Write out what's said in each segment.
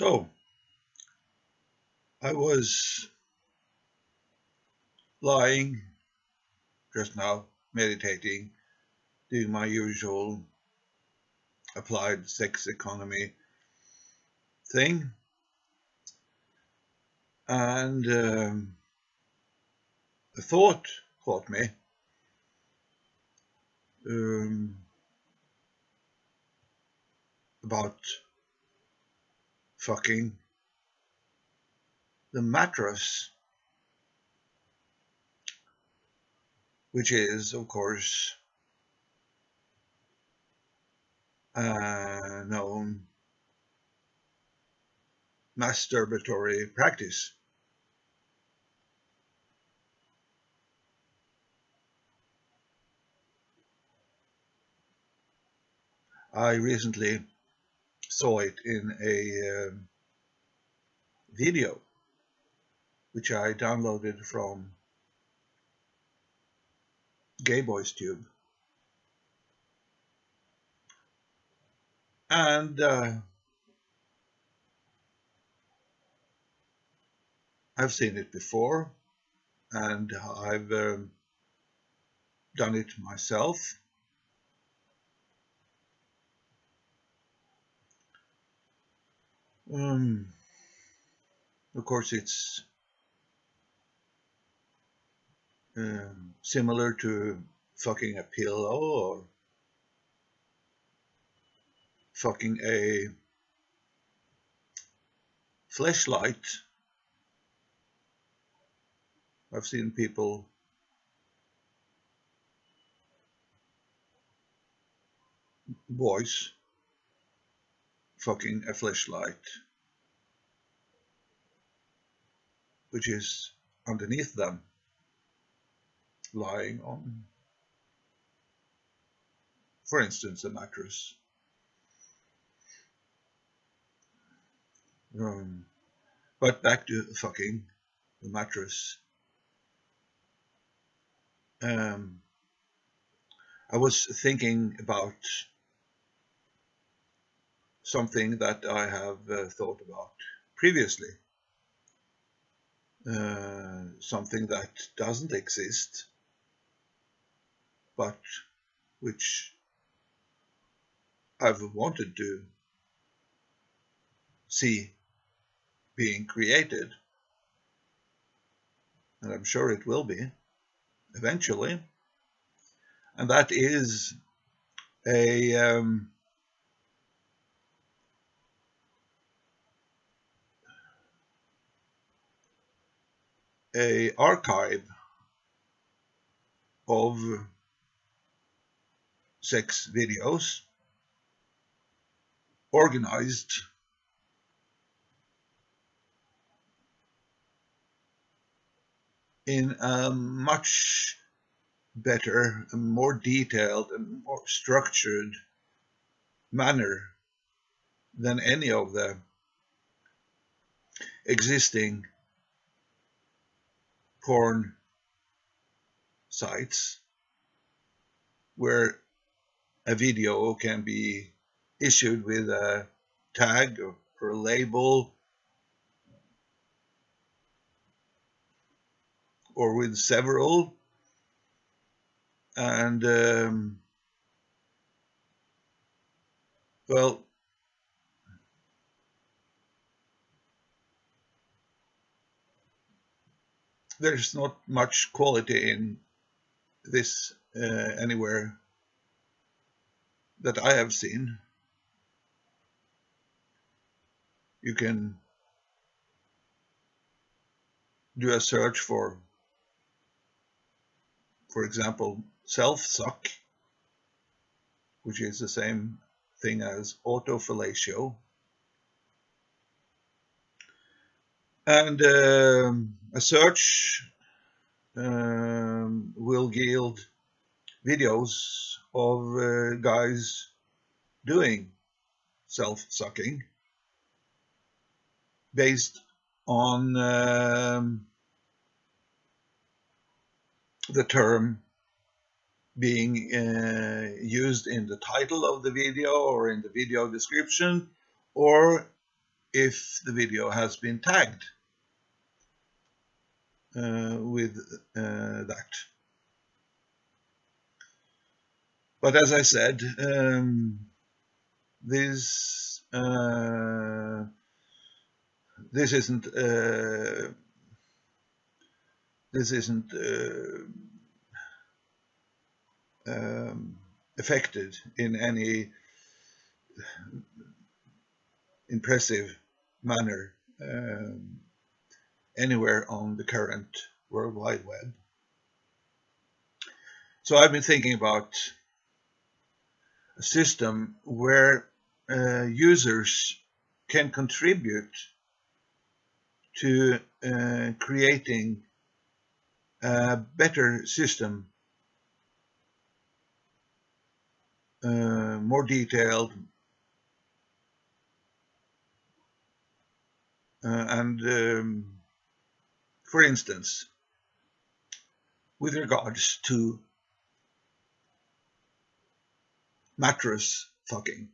So, I was lying just now, meditating, doing my usual applied sex economy thing. And um, a thought caught me. Um, about fucking the mattress, which is, of course, a known masturbatory practice. I recently saw it in a um, video which I downloaded from Gay Boys Tube. And uh, I've seen it before and I've um, done it myself. Um, of course, it's um, similar to fucking a pillow or fucking a flashlight. I've seen people boys fucking a flashlight which is underneath them lying on for instance a mattress. Um, but back to fucking the mattress. Um, I was thinking about something that I have uh, thought about previously. Uh, something that doesn't exist, but which I've wanted to see being created. And I'm sure it will be eventually. And that is a um, a archive of sex videos organized in a much better and more detailed and more structured manner than any of the existing porn sites where a video can be issued with a tag or, a label or with several. And um, well there's not much quality in this uh, anywhere that I have seen. You can do a search for, for example, self-suck, which is the same thing as autofellatio. And um, a search um, will yield videos of uh, guys doing self-sucking based on um, the term being uh, used in the title of the video or in the video description or if the video has been tagged with uh, that. But as I said, um, this uh, this isn't uh, this isn't uh, um, affected in any impressive manner um, anywhere on the current World Wide Web. So I've been thinking about a system where uh, users can contribute to uh, creating a better system, uh, more detailed, uh, and um, for instance, with regards to mattress fucking,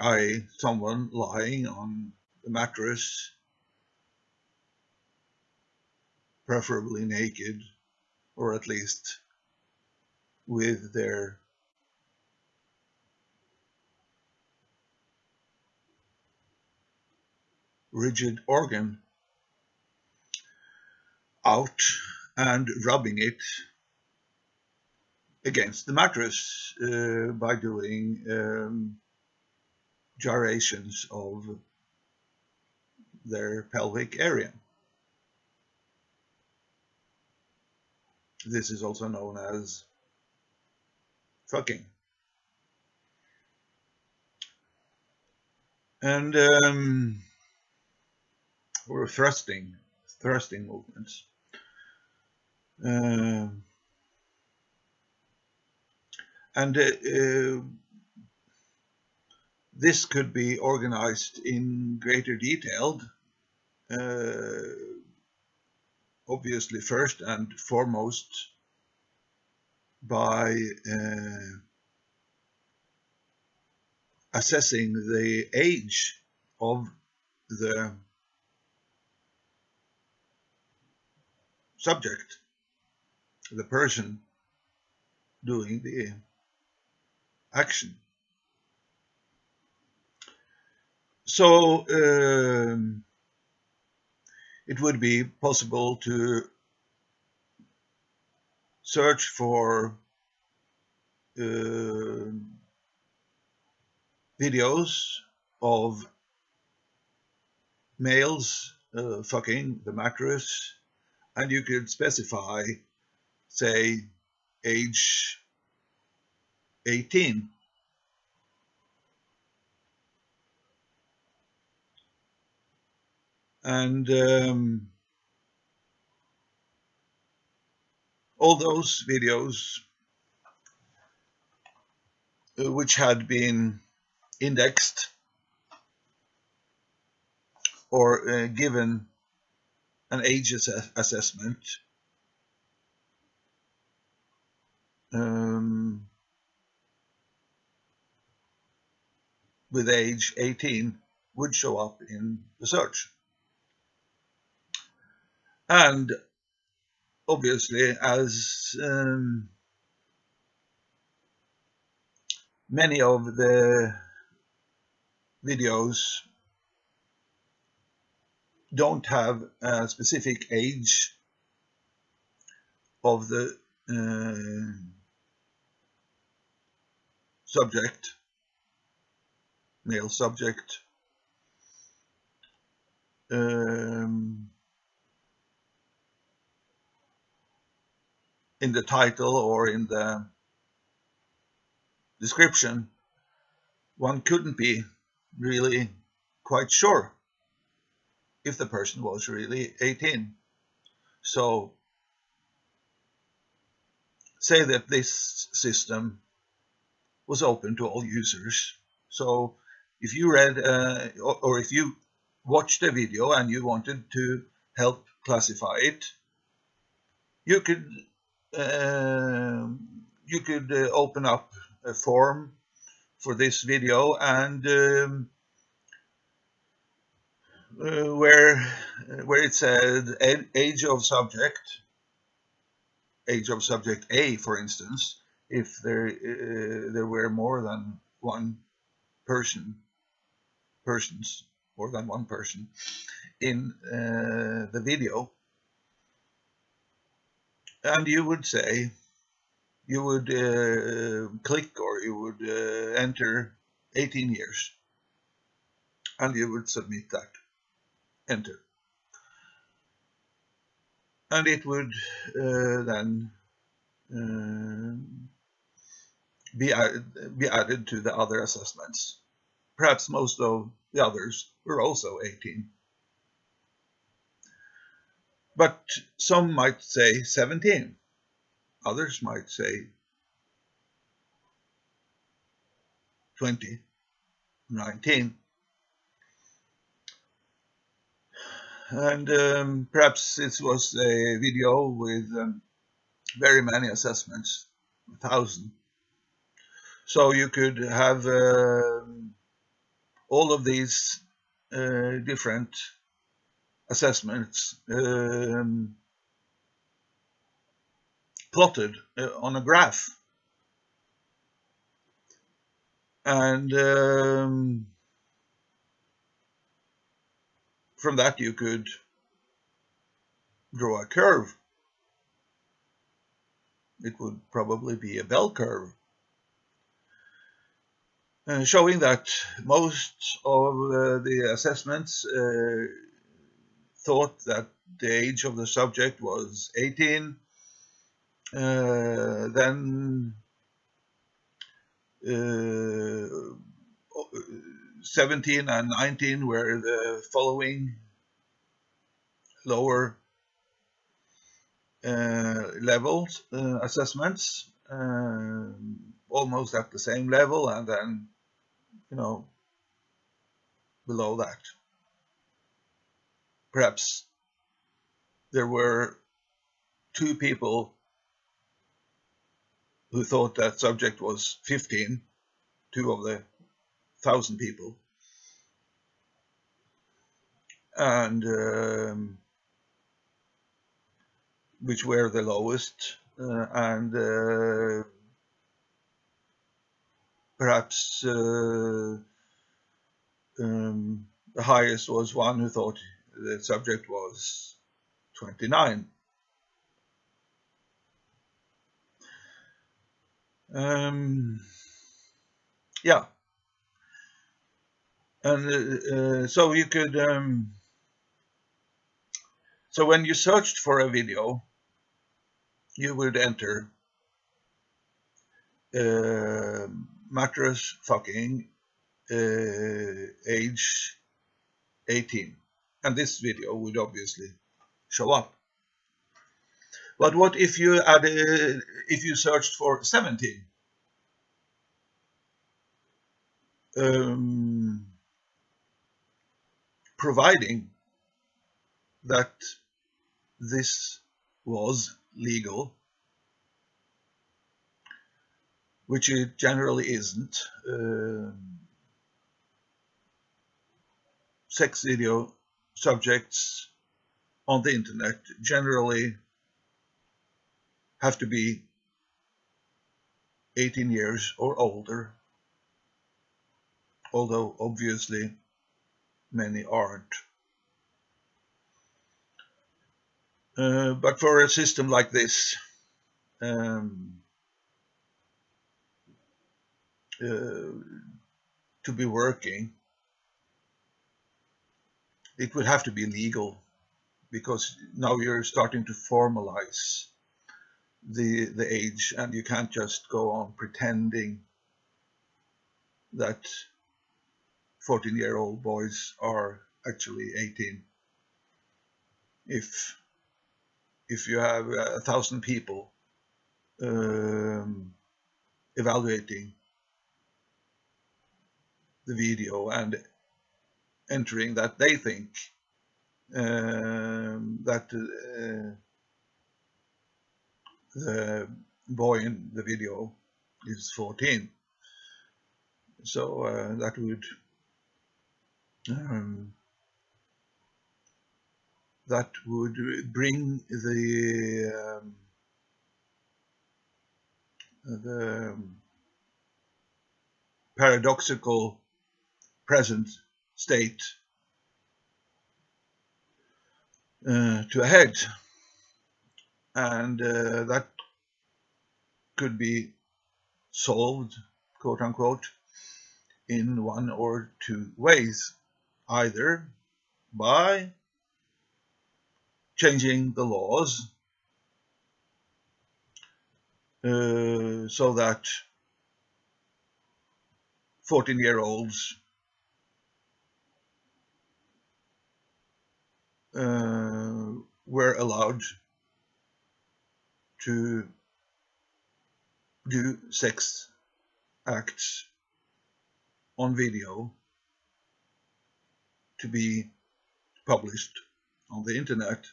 i.e. someone lying on the mattress preferably naked, or at least with their rigid organ out and rubbing it against the mattress uh, by doing um, gyrations of their pelvic area. This is also known as fucking. And um, or thrusting, thrusting movements. Uh, and uh, this could be organized in greater detail uh, obviously first and foremost by uh, assessing the age of the subject, the person doing the action. So um, it would be possible to search for uh, videos of males uh, fucking the mattress and you could specify say age 18 and um, all those videos uh, which had been indexed or uh, given an age assessment um, with age 18 would show up in the search. And obviously, as um, many of the videos don't have a specific age of the uh, subject, male subject, um, in the title or in the description, one couldn't be really quite sure if the person was really 18. So say that this system was open to all users. So if you read uh, or if you watched a video and you wanted to help classify it, you could uh, you could uh, open up a form for this video and um, uh, where where it said age of subject age of subject A for instance if there uh, there were more than one person persons more than one person in uh, the video and you would say you would uh, click or you would uh, enter 18 years and you would submit that enter. And it would uh, then uh, be, added, be added to the other assessments. Perhaps most of the others were also 18 but some might say 17 Others might say 20, 19. And um, perhaps it was a video with um, very many assessments, a thousand. So you could have uh, all of these uh, different assessments um, plotted uh, on a graph. And um, from that you could draw a curve. It would probably be a bell curve. Uh, showing that most of uh, the assessments uh, thought that the age of the subject was 18 uh, then uh, 17 and 19 were the following. Lower uh, levels uh, assessments uh, almost at the same level and then you know below that. Perhaps there were two people who thought that subject was 15, two of the thousand people. And um, which were the lowest, uh, and uh, perhaps uh, um, the highest was one who thought the subject was 29. Um, yeah. And uh, uh, so you could, um, so when you searched for a video, you would enter uh, mattress fucking uh, age 18 and this video would obviously show up but what if you added, if you searched for 17? Um, providing that this was legal, which it generally isn't. Um, sex video subjects on the internet generally have to be 18 years or older, although obviously many aren't. Uh, but for a system like this, um, uh, to be working, it would have to be legal because now you're starting to formalize the the age and you can't just go on pretending that 14 year old boys are actually 18 if if you have a thousand people um, evaluating the video and entering that they think um, that uh, the boy in the video is 14 So uh, that would um, that would bring the um, the paradoxical present state uh, to a head. And uh, that could be solved quote unquote in one or two ways either by changing the laws uh, so that 14 year olds uh, were allowed to do sex acts on video to be published on the internet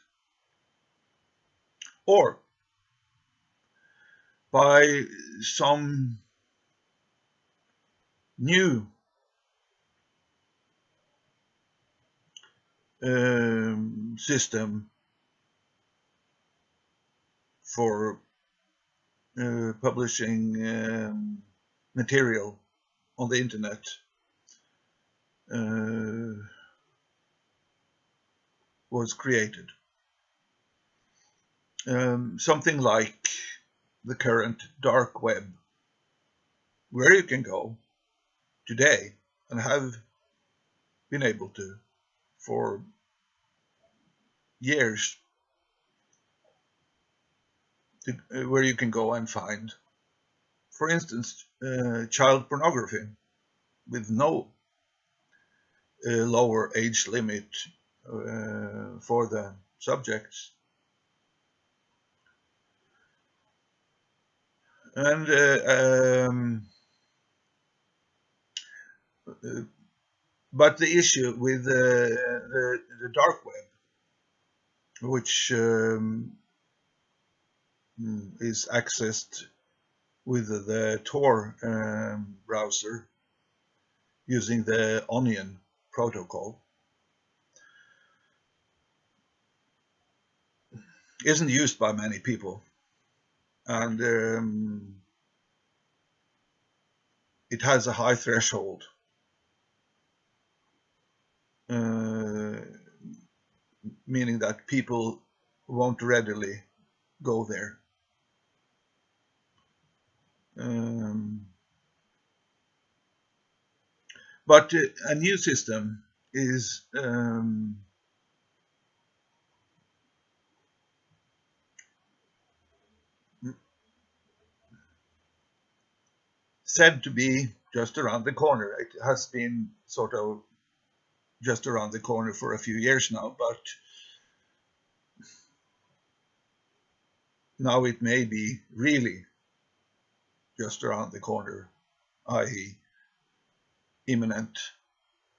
or by some new um, system for uh, publishing um, material on the internet. Uh, was created. Um, something like the current dark web, where you can go today and have been able to for years to, uh, where you can go and find, for instance, uh, child pornography with no uh, lower age limit uh, for the subjects. And uh, um, uh, but the issue with the, the, the dark web, which um, is accessed with the Tor um, browser using the Onion protocol, isn't used by many people. And um, it has a high threshold. Uh, meaning that people won't readily go there. Um, but uh, a new system is um, said to be just around the corner. It has been sort of just around the corner for a few years now, but now it may be really just around the corner, i.e. imminent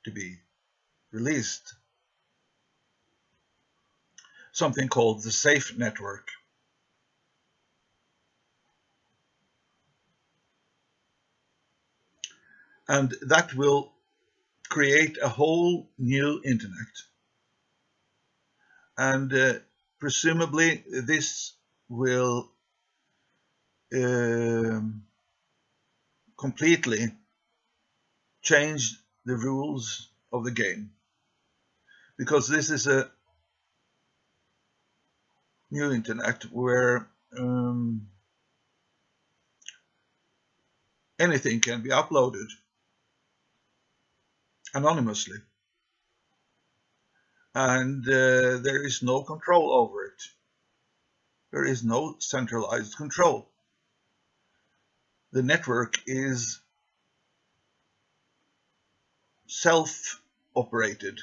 to be released. Something called the SAFE network. And that will create a whole new internet. And uh, presumably this will um, completely change the rules of the game because this is a new internet where um, anything can be uploaded anonymously. And uh, there is no control over it. There is no centralized control. The network is self-operated.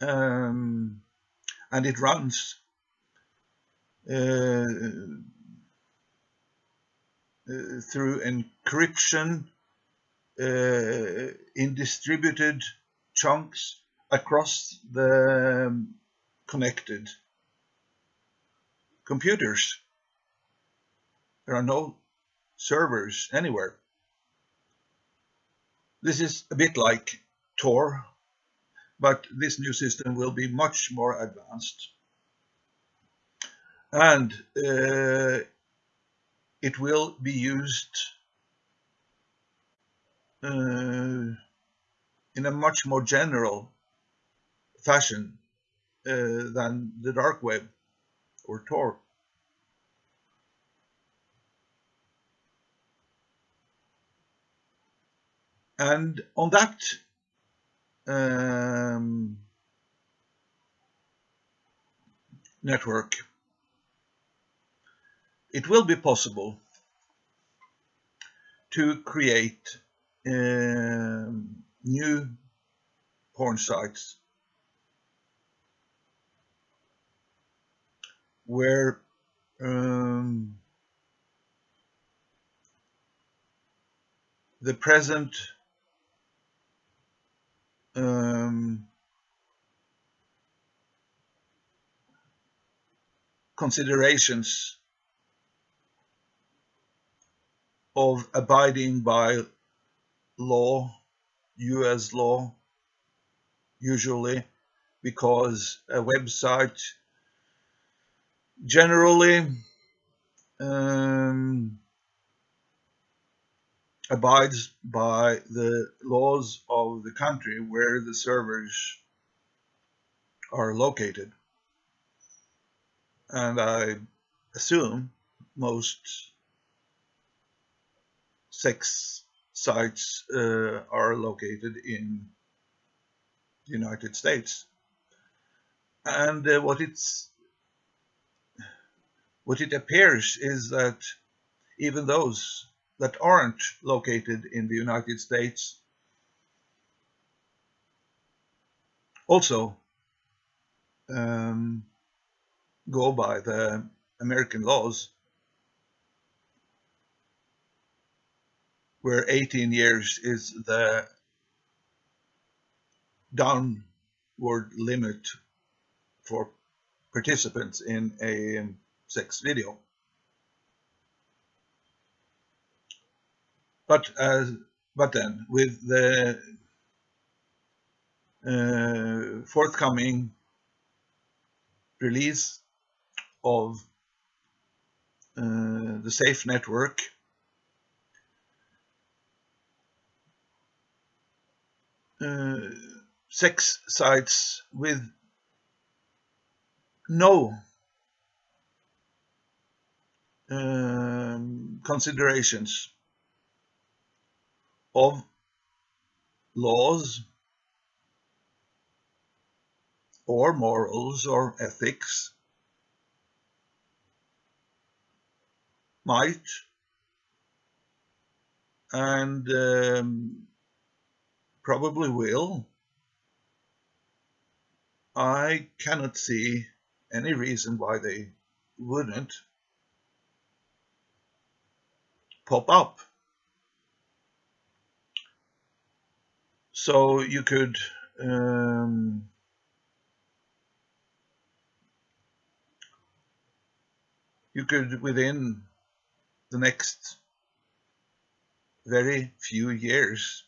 Um, and it runs uh, uh, through encryption uh, in distributed chunks across the um, connected computers There are no servers anywhere. This is a bit like Tor, but this new system will be much more advanced. And uh, it will be used uh, in a much more general fashion uh, than the dark web or Tor. And on that um, network, it will be possible to create um, new porn sites where um, the present um, considerations of abiding by law, US law, usually, because a website generally um, abides by the laws of the country where the servers are located. And I assume most sex sites uh, are located in the United States. And uh, what it's what it appears is that even those that aren't located in the United States also um, go by the American laws where 18 years is the downward limit for participants in a sex video. But as but then with the uh, forthcoming release of uh, the safe network sex sites with no um, considerations of laws or morals or ethics might and um, probably will. I cannot see any reason why they wouldn't pop up. So you could um, you could within the next very few years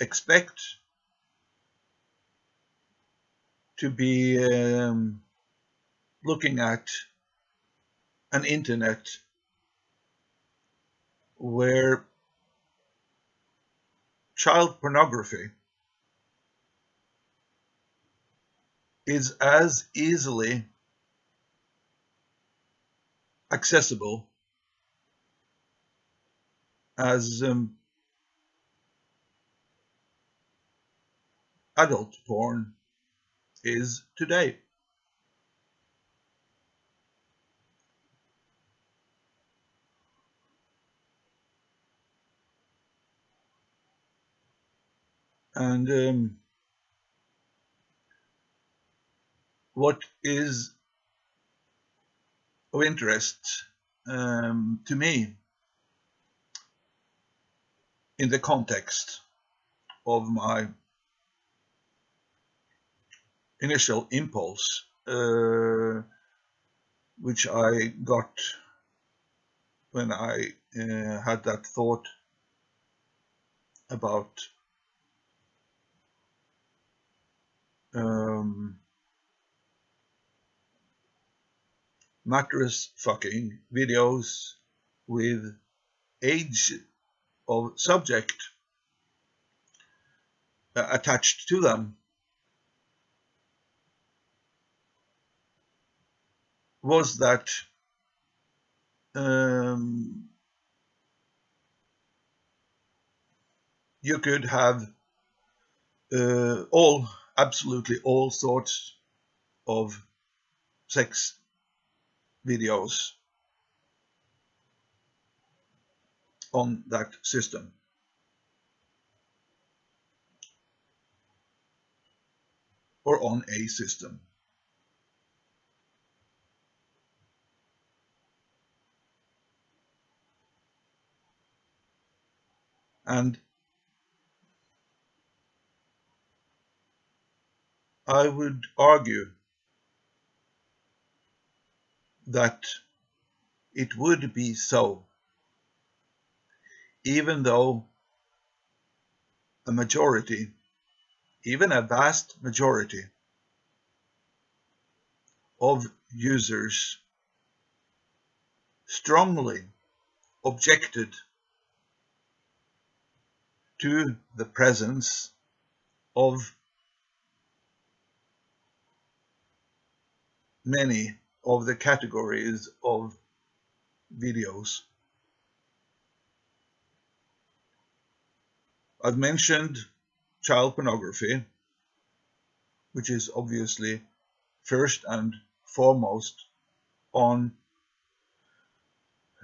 expect to be um, looking at an internet where child pornography is as easily accessible as um, adult porn is today. And um, what is of interest um, to me in the context of my initial impulse, uh, which I got when I uh, had that thought about um, mattress fucking videos with age of subject uh, attached to them was that um, you could have uh, all, absolutely all sorts of sex videos on that system. or on a system. And I would argue that it would be so, even though a majority, even a vast majority of users strongly objected to the presence of many of the categories of videos. I've mentioned child pornography, which is obviously first and foremost on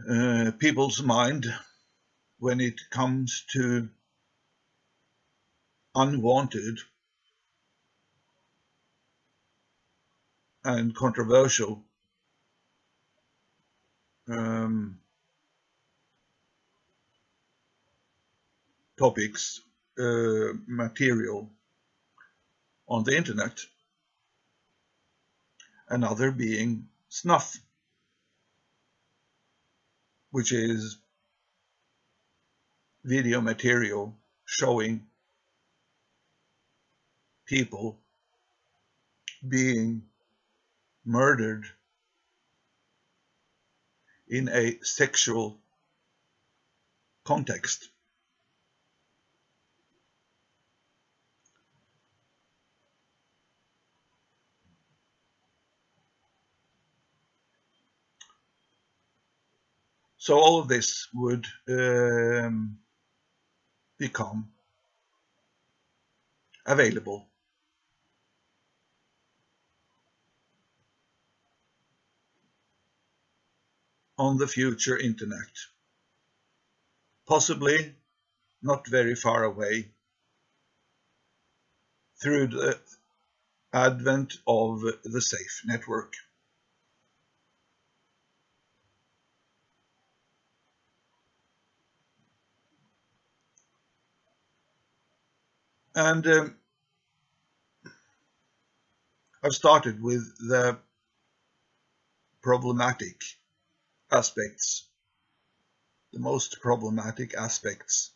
uh, people's mind when it comes to unwanted and controversial um, topics, uh, material on the internet. Another being snuff, which is video material showing people being murdered in a sexual context. So all of this would um, become available on the future internet. Possibly not very far away through the advent of the SAFE network. And um, I've started with the problematic aspects, the most problematic aspects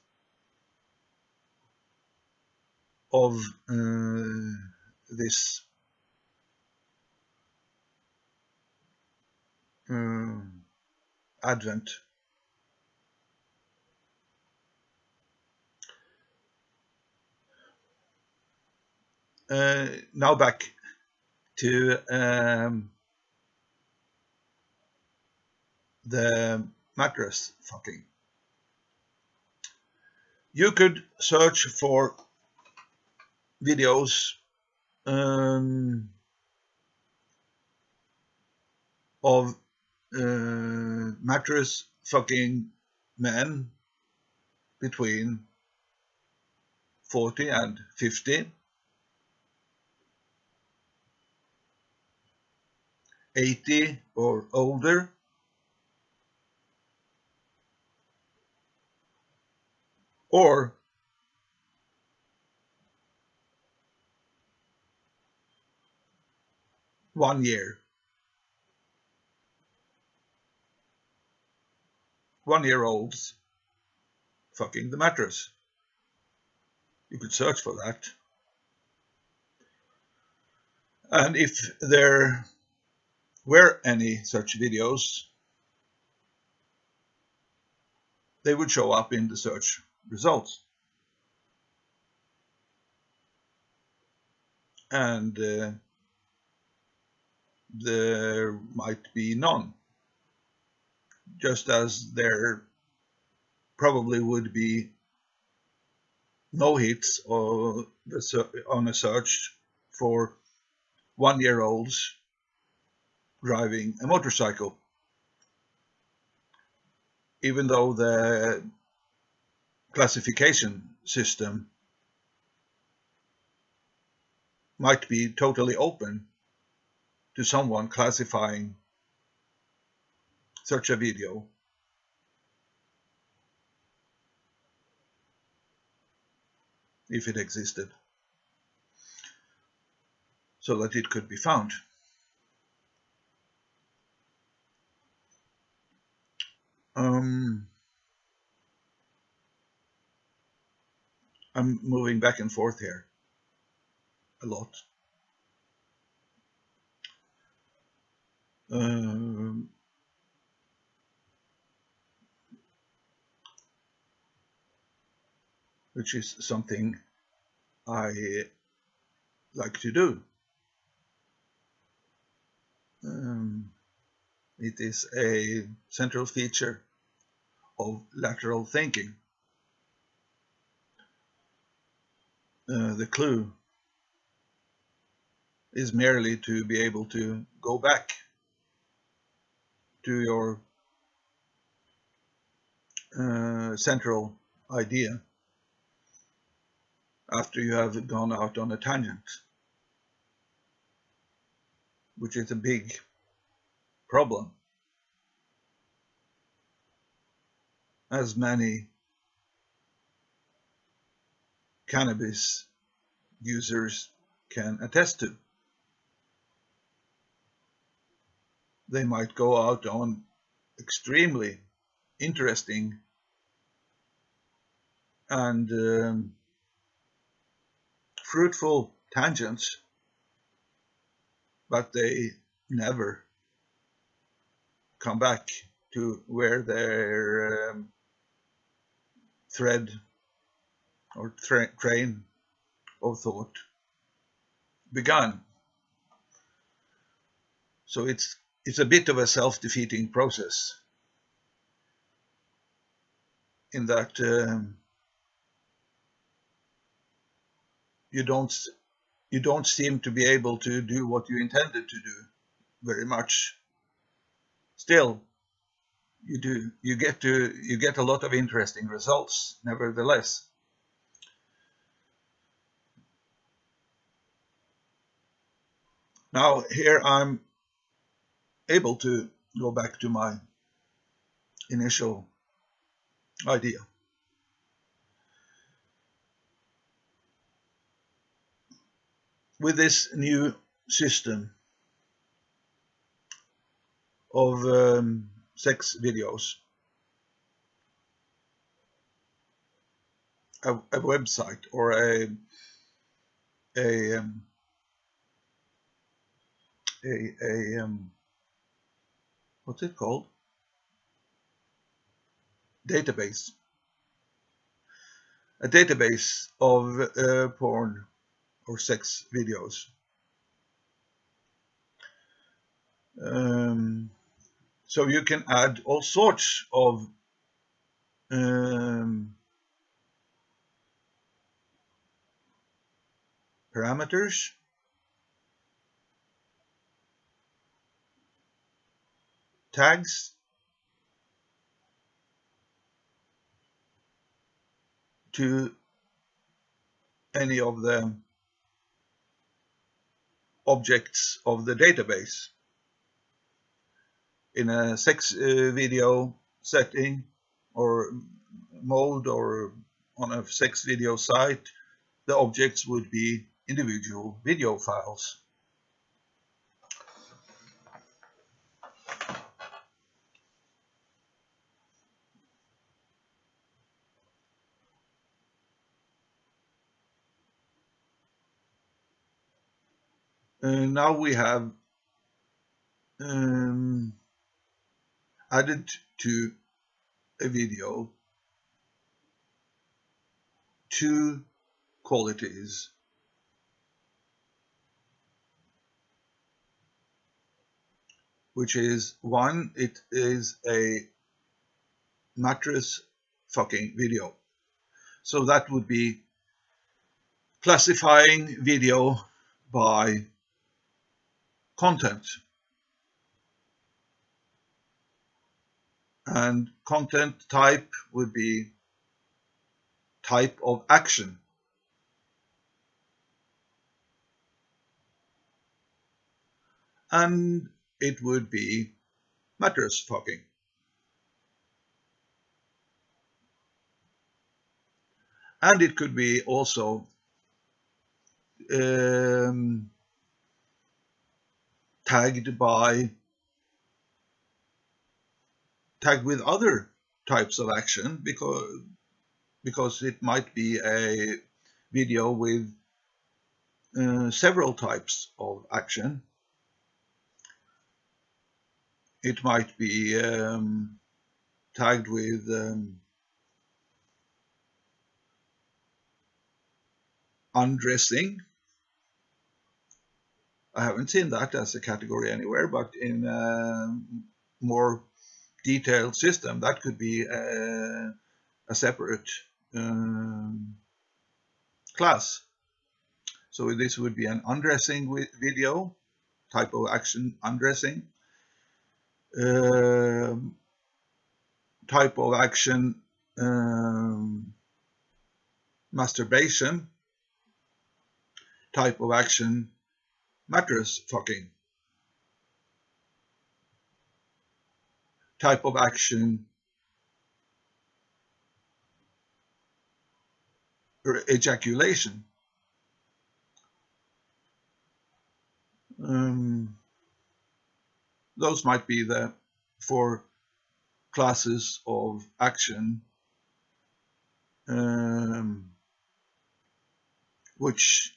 of uh, this uh, advent. Uh, now back to um, the mattress fucking. You could search for videos um, of uh, mattress fucking men between 40 and 50 80 or older or one year. one-year-olds fucking the mattress. You could search for that. And if there were any such videos, they would show up in the search results. And uh, there might be none, just as there probably would be no hits on a search for one-year-olds driving a motorcycle. Even though the classification system might be totally open to someone classifying such a video if it existed so that it could be found. Um, I'm moving back and forth here a lot. Um, which is something I like to do. Um, it is a central feature of lateral thinking. Uh, the clue is merely to be able to go back to your uh, central idea after you have gone out on a tangent, which is a big problem. As many cannabis users can attest to. They might go out on extremely interesting and um, fruitful tangents, but they never come back to where their um, thread or tra train of thought began. So it's it's a bit of a self-defeating process. In that um, you don't you don't seem to be able to do what you intended to do very much. Still you do you get to you get a lot of interesting results nevertheless now here I'm able to go back to my initial idea with this new system of um, sex videos. A, a, website or a a um, a, a um, what's it called? Database. A database of uh, porn or sex videos. Um, so you can add all sorts of um, parameters tags to any of the objects of the database in a sex uh, video setting or mode or on a sex video site, the objects would be individual video files. Now we have um, added to a video two qualities. Which is one it is a mattress fucking video. So that would be classifying video by content and content type would be type of action. And it would be mattress fucking. And it could be also um, tagged by tagged with other types of action because because it might be a video with uh, several types of action. It might be um, tagged with um, undressing. I haven't seen that as a category anywhere, but in a more detailed system, that could be a, a separate um, class. So this would be an undressing video, type of action undressing, um, type of action um, masturbation, type of action mattress fucking, type of action or ejaculation. Um, those might be the four classes of action um, which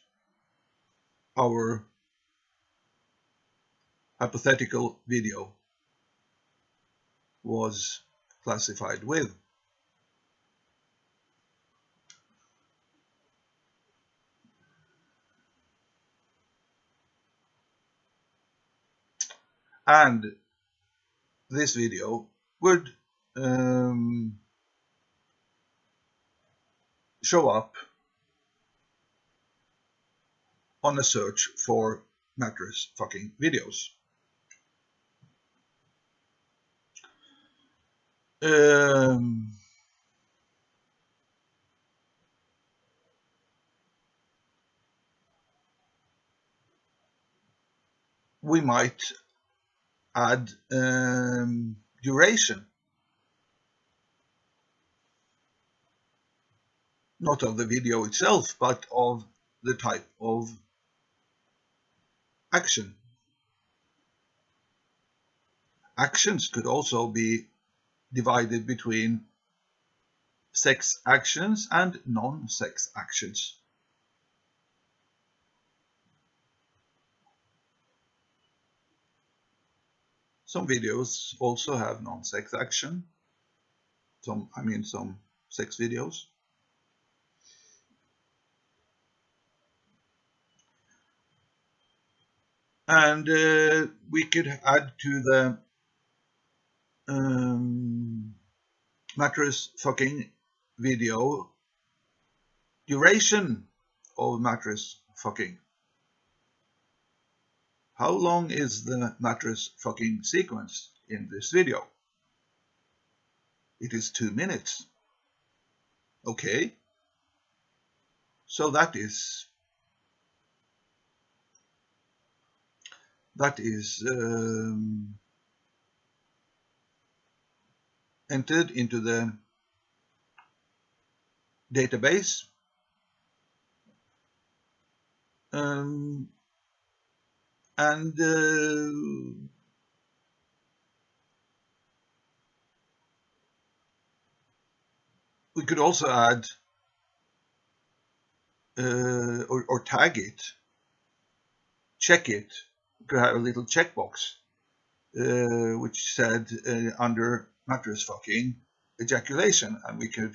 our hypothetical video was classified with. and this video would um, show up on a search for mattress fucking videos. Um, we might add um, duration. Not of the video itself, but of the type of action. Actions could also be divided between sex actions and non-sex actions. Some videos also have non-sex action. Some, I mean, some sex videos. And uh, we could add to the um, mattress fucking video duration of mattress fucking. How long is the mattress fucking sequence in this video? It is two minutes. Okay. So that is that is um, entered into the database um, and uh, we could also add uh, or, or, tag it check it, we could have a little checkbox uh, which said uh, under mattress fucking ejaculation, and we could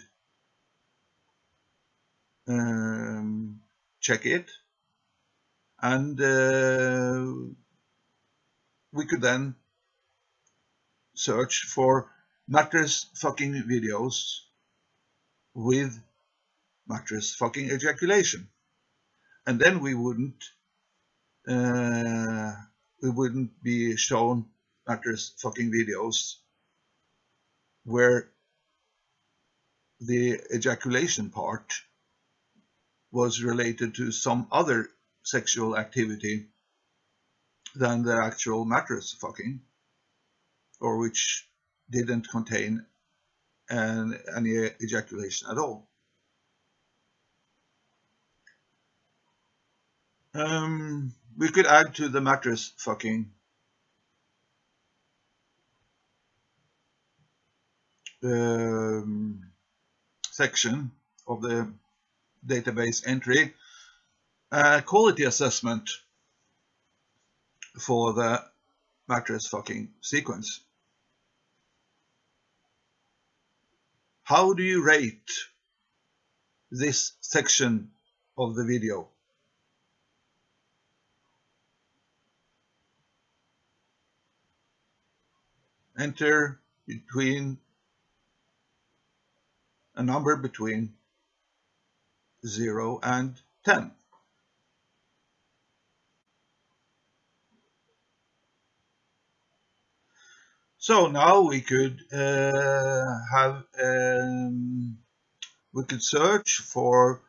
um, check it, and uh, we could then search for mattress fucking videos with mattress fucking ejaculation, and then we wouldn't uh, we wouldn't be shown mattress fucking videos where the ejaculation part was related to some other sexual activity than the actual mattress fucking or which didn't contain an, any ejaculation at all. Um, we could add to the mattress fucking um, section of the database entry quality assessment for the mattress fucking sequence. How do you rate this section of the video? Enter between a number between 0 and 10. So now we could uh, have um, we could search for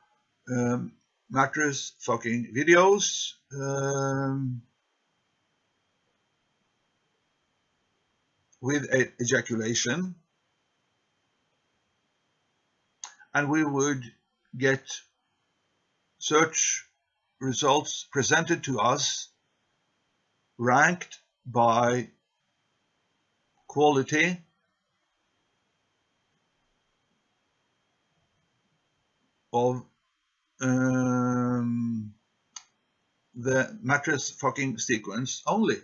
um, mattress fucking videos um, with ejaculation and we would get search results presented to us ranked by quality of um, the mattress fucking sequence only,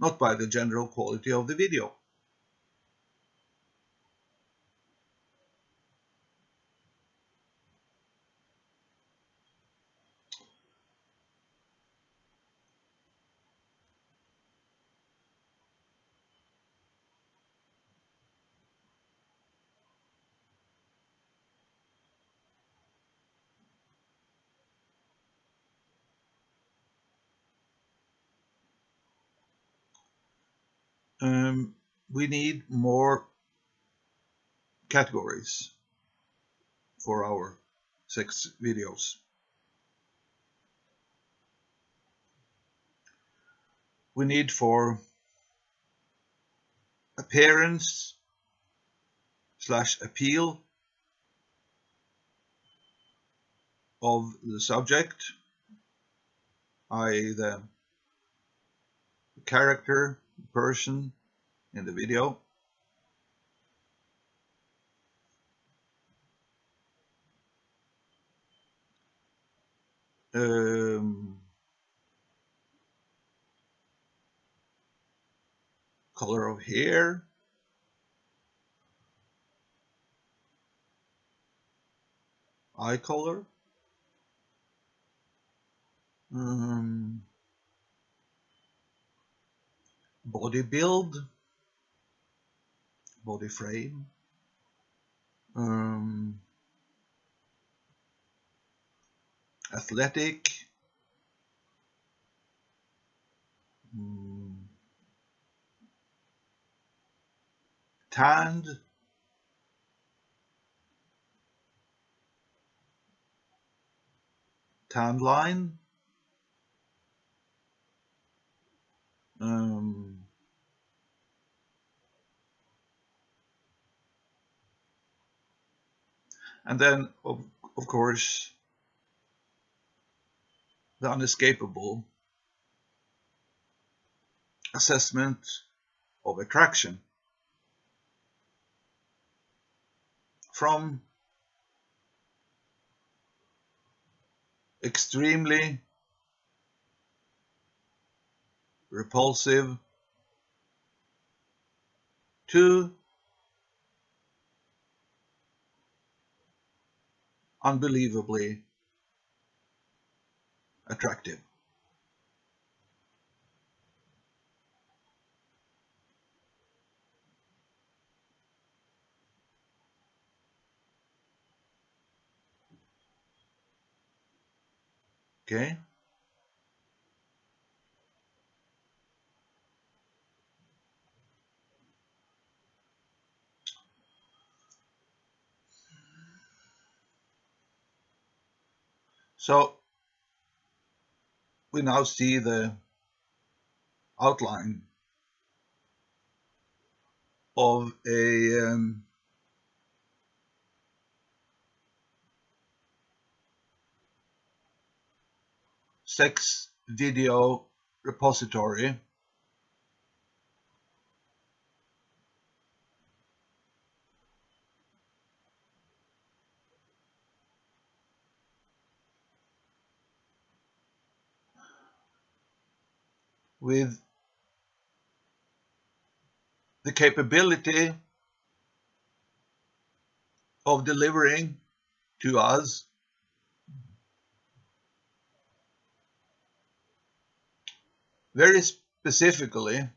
not by the general quality of the video. um, we need more categories for our sex videos. We need for appearance slash appeal of the subject, i.e. the character person in the video. Um, color of hair. Eye color. Um, body build, body frame, um, athletic, um, tanned, tan line, um, and then of, of course the unescapable assessment of attraction from extremely repulsive to unbelievably attractive. Okay. So we now see the outline of a um, sex video repository with the capability of delivering to us very specifically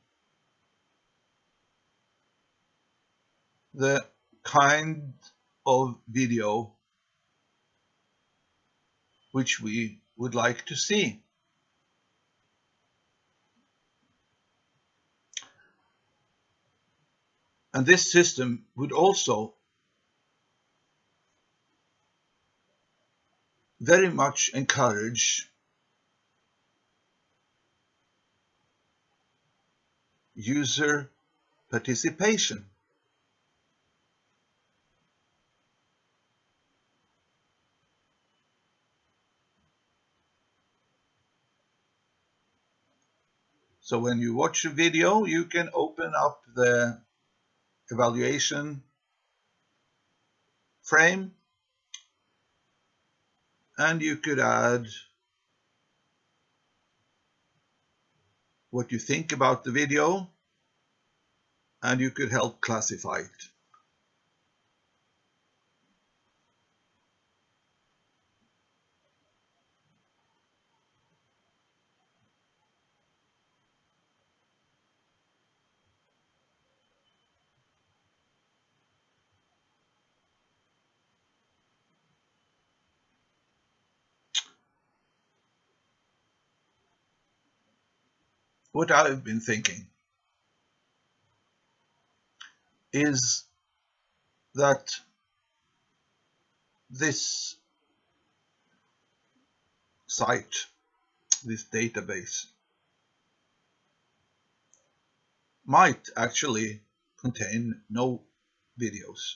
the kind of video which we would like to see. And this system would also very much encourage user participation. So when you watch a video, you can open up the evaluation frame and you could add what you think about the video and you could help classify it. What I've been thinking is that this site, this database, might actually contain no videos.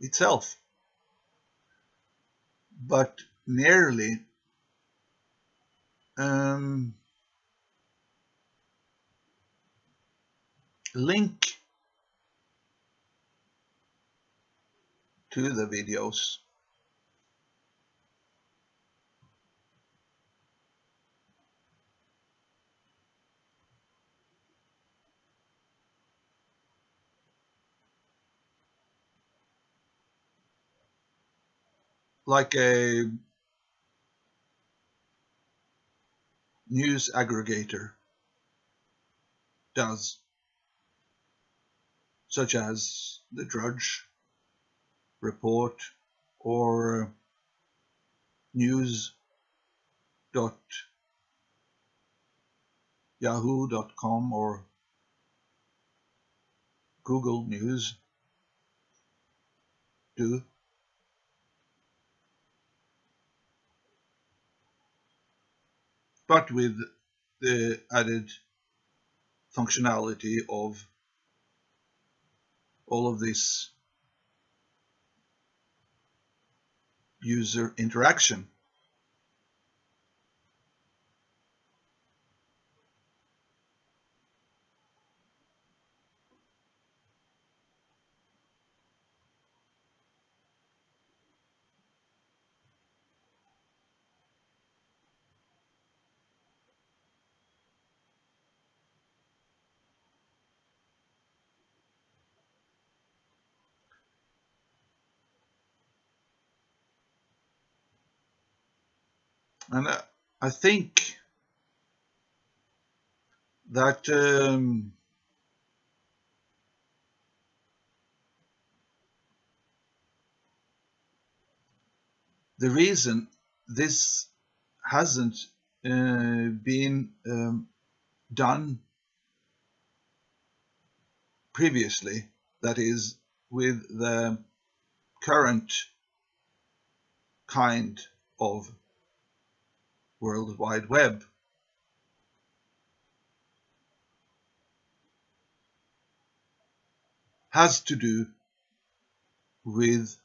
itself, but merely link to the videos. Like a news aggregator does, such as the Drudge report or uh, news.yahoo.com or Google News do. but with the added functionality of all of this user interaction. And I, I think that um, the reason this hasn't uh, been um, done previously, that is, with the current kind of World Wide Web. has to do with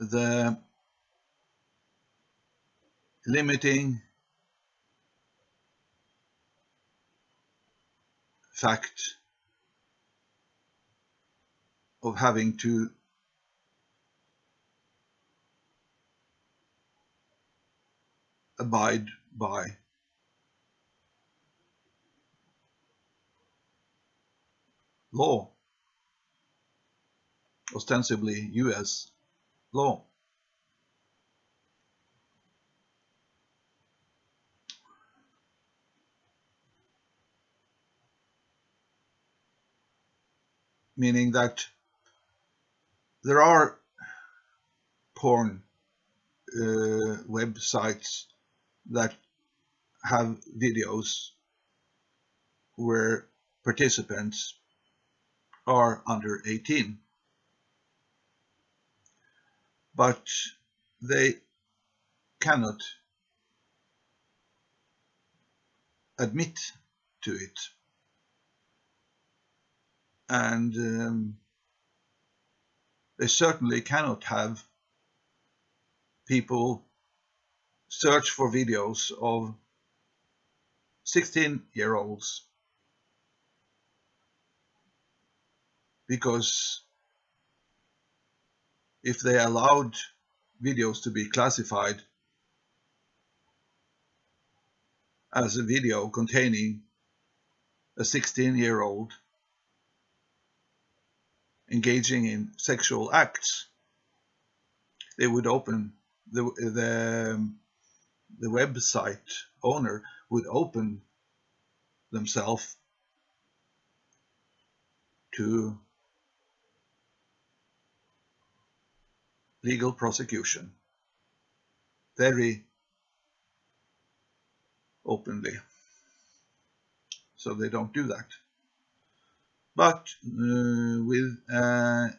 the limiting fact of having to abide by law, ostensibly US law. Meaning that there are porn uh, websites that have videos where participants are under 18. But they cannot admit to it. And um, they certainly cannot have people search for videos of 16 year olds because if they allowed videos to be classified as a video containing a 16 year old engaging in sexual acts, they would open the, the the website owner would open themselves to legal prosecution very openly. So they don't do that. But uh, with a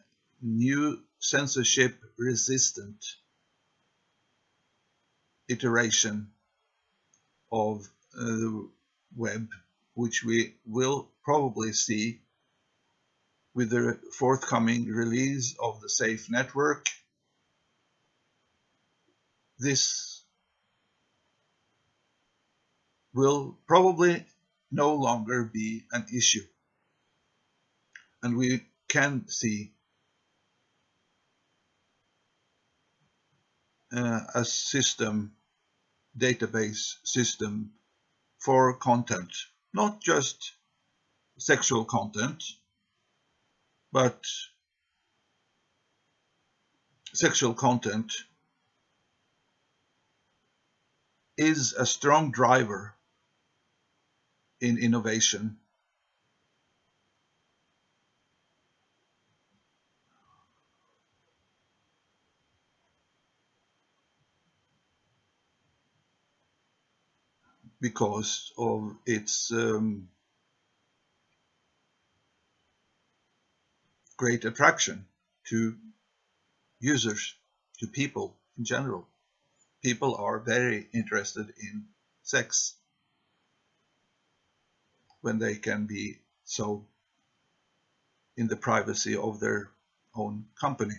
new censorship resistant iteration of uh, the web, which we will probably see with the forthcoming release of the SAFE network. This will probably no longer be an issue. And we can see Uh, a system, database system for content, not just sexual content, but sexual content is a strong driver in innovation because of its um, great attraction to users, to people in general. People are very interested in sex when they can be so in the privacy of their own company.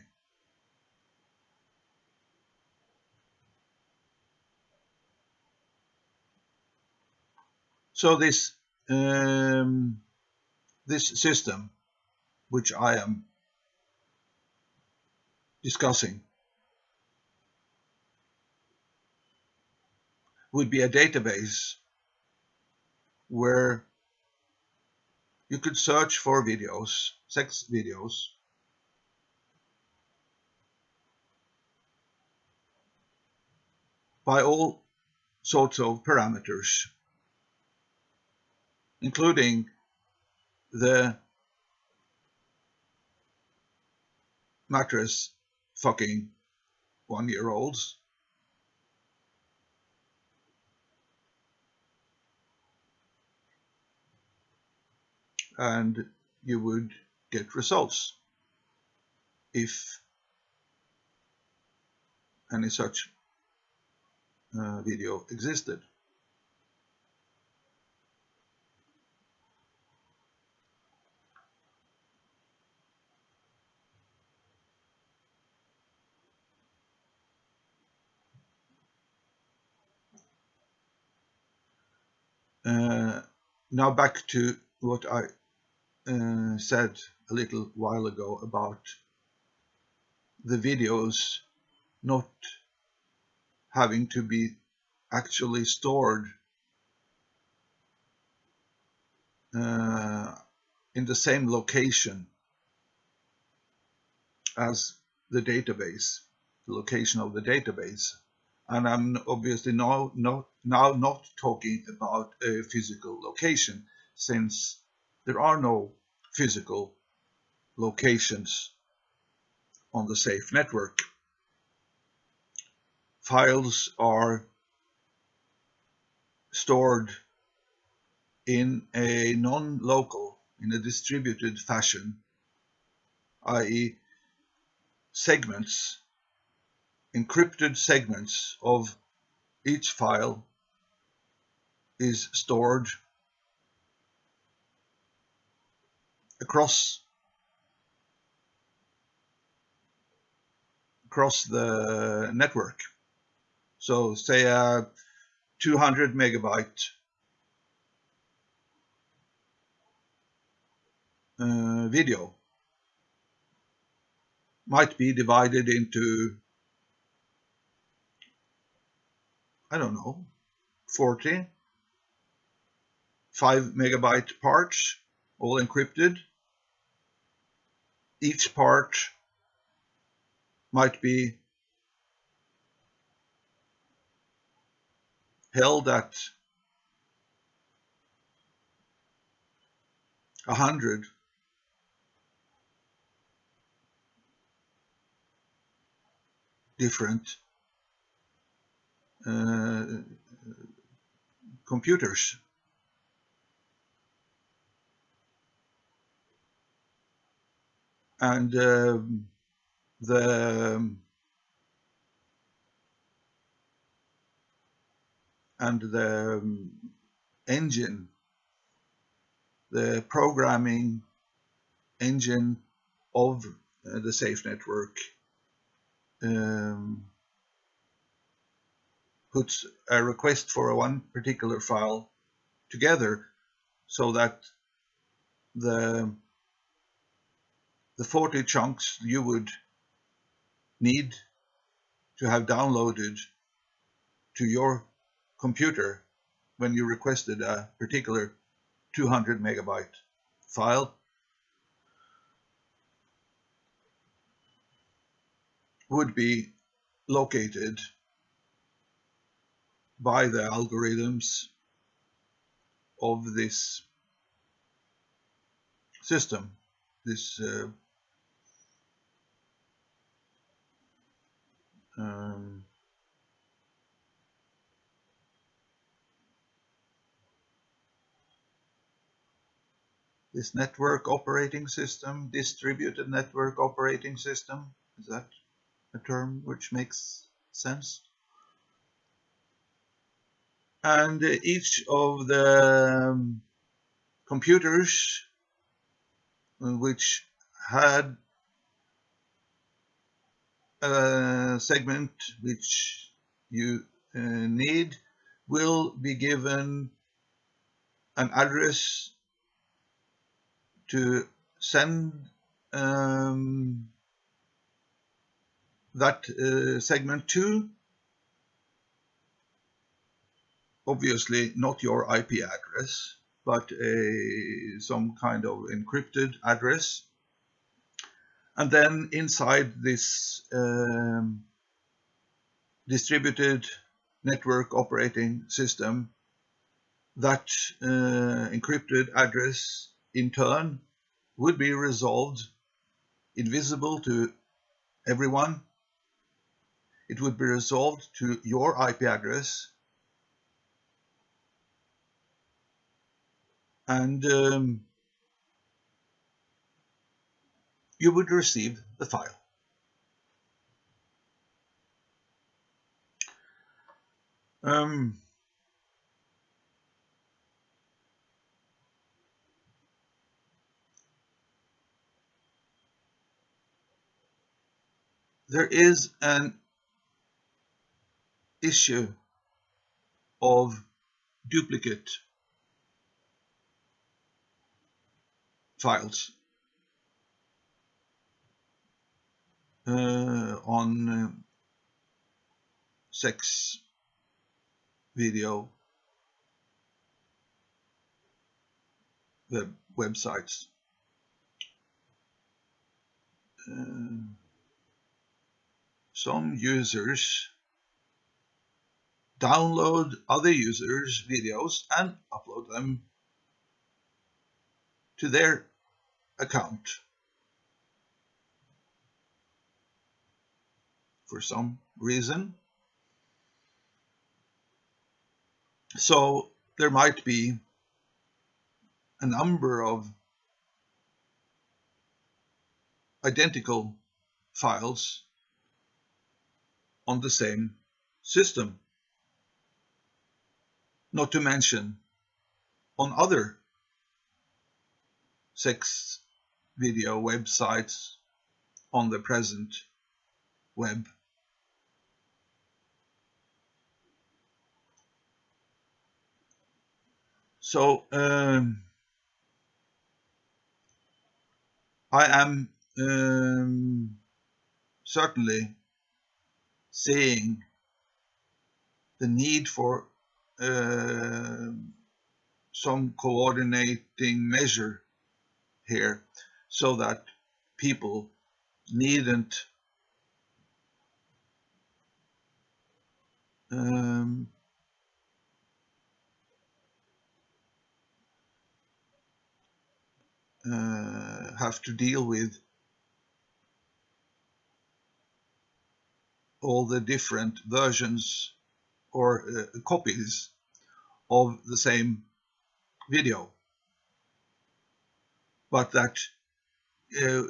So this um, this system, which I am discussing, would be a database where you could search for videos, sex videos, by all sorts of parameters, including the mattress fucking one year olds. And you would get results if any such uh, video existed. Uh, now back to what I uh, said a little while ago about the videos not having to be actually stored uh, in the same location as the database, the location of the database. And I'm obviously now not, now not talking about a physical location since there are no physical locations on the safe network. Files are stored in a non-local, in a distributed fashion, i.e. segments, encrypted segments of each file is stored across across the network. So say a 200 megabyte uh, video might be divided into I don't know 40 5 megabyte parts all encrypted. Each part might be held at a hundred. Different computers. And um, the and the engine, the programming engine of uh, the safe network um, puts a request for a one particular file together so that the the 40 chunks you would need to have downloaded to your computer when you requested a particular 200 megabyte file. Would be located by the algorithms of this system, this uh, um, this network operating system, distributed network operating system, is that a term which makes sense? And each of the um, computers which had a segment which you uh, need will be given an address to send um, that uh, segment to obviously not your IP address but a some kind of encrypted address and then inside this um, distributed network operating system, that uh, encrypted address in turn would be resolved invisible to everyone. It would be resolved to your IP address and um, you would receive the file. Um, there is an issue of duplicate files uh, on uh, sex video web websites. Uh, some users download other users' videos and upload them to their account for some reason. So there might be a number of identical files on the same system. Not to mention on other sex video websites on the present web. So um, I am um, certainly seeing the need for uh, some coordinating measure here so that people needn't um, uh, have to deal with all the different versions or uh, copies of the same video. But that uh,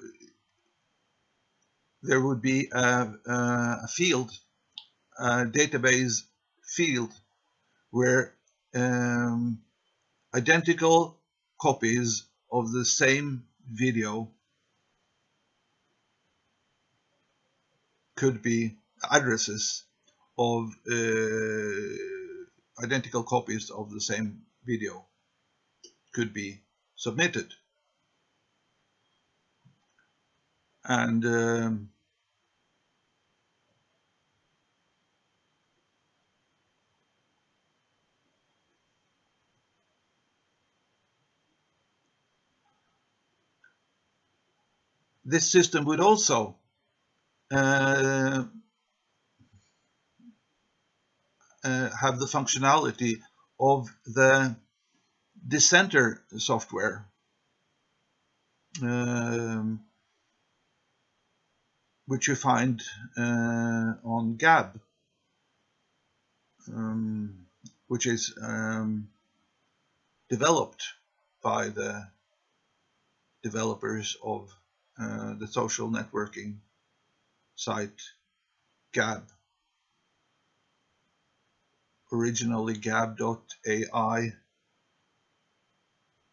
there would be a, a, field, a database field, where um, identical copies of the same video could be addresses of uh, identical copies of the same video could be submitted. And um, this system would also uh, uh, have the functionality of the dissenter software. Um, which you find uh, on Gab, um, which is um, developed by the developers of uh, the social networking site Gab. Originally gab.ai,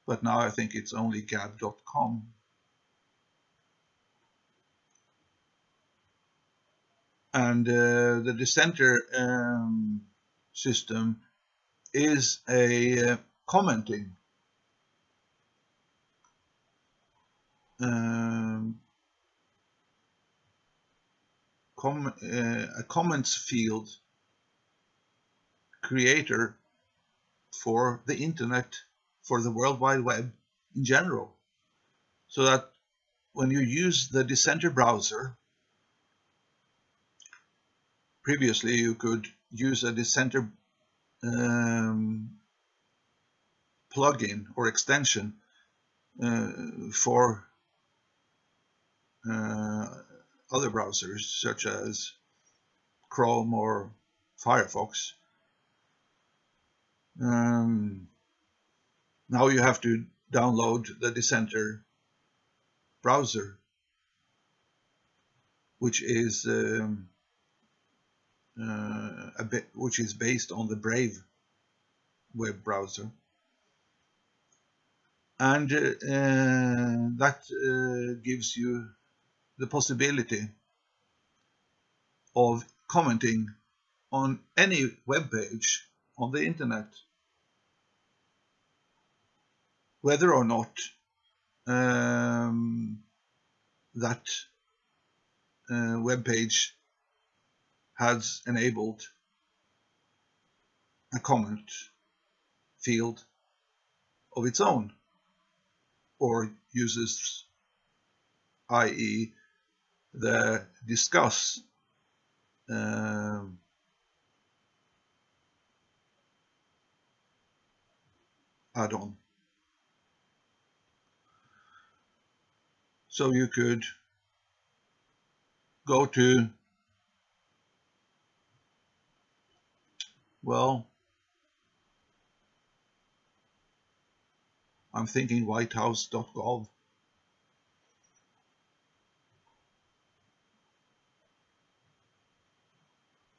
but now I think it's only gab.com. and uh, the dissenter um, system is a uh, commenting. Um, com uh, a comments field creator for the internet for the world wide web in general. So that when you use the dissenter browser previously you could use a dissenter um, plugin or extension uh, for uh, other browsers such as Chrome or Firefox. Um, now you have to download the Dissenter browser, which is um, bit, which is based on the Brave web browser, and uh, uh that uh, gives you the possibility of commenting on any web page on the internet. Whether or not um, that uh, web page has enabled a comment field of its own or uses i.e. the Disqus um, add-on. So you could go to, well, I'm thinking whitehouse.gov.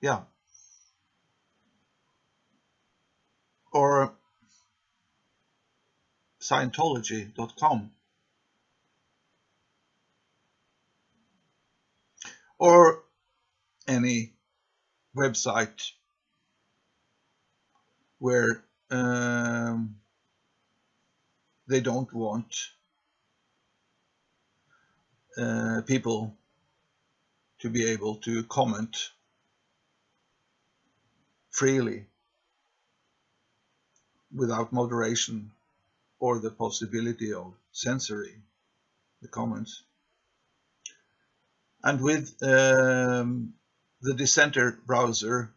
Yeah. Or Scientology.com. Or any website where um, they don't want uh, people to be able to comment freely without moderation or the possibility of censoring the comments. And with um, the Dissenter browser,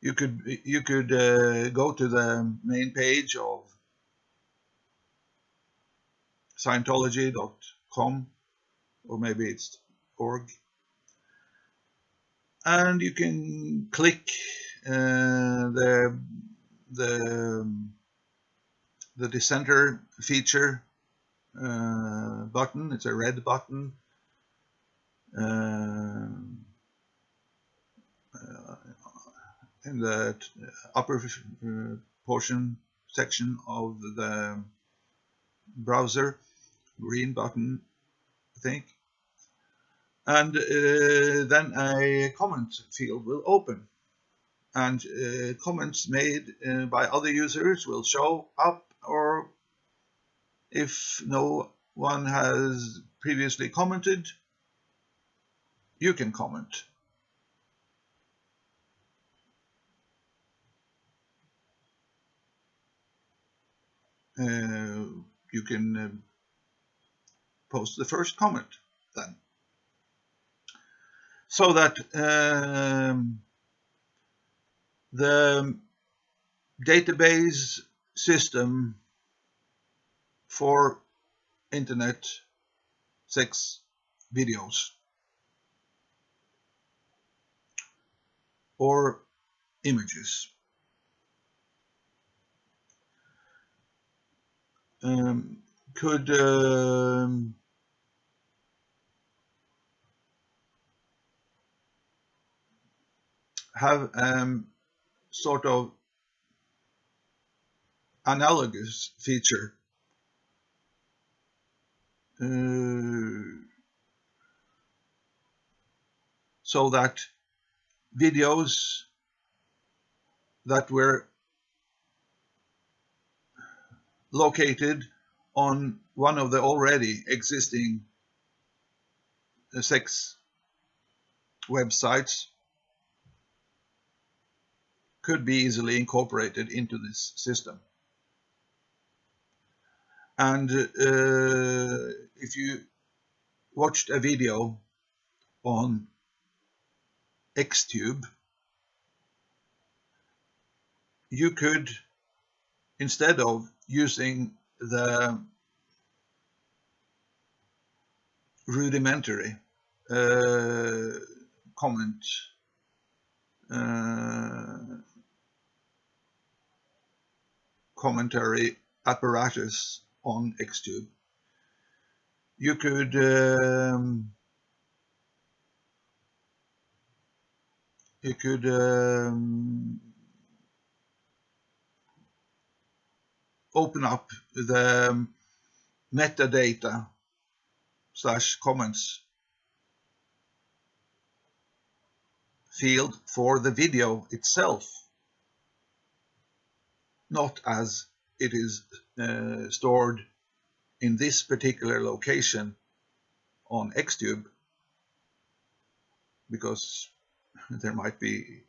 you could you could uh, go to the main page of Scientology.com or maybe it's org and you can click uh, the the the dissenter feature uh, button. It's a red button. Uh, in the upper uh, portion section of the browser, green button, I think. And uh, then a comment field will open and uh, comments made uh, by other users will show up or if no one has previously commented you can comment you can uh, post the first comment then so that um, the database system for internet sex videos or images. Um, could um, have um, sort of analogous feature. Uh, so that videos that were located on one of the already existing sex websites could be easily incorporated into this system. And uh, if you watched a video on Xtube, you could, instead of using the rudimentary uh, comment uh, commentary apparatus on Xtube. You could um, you could um, open up the metadata slash comments field for the video itself, not as it is uh, stored in this particular location on Xtube, because there might be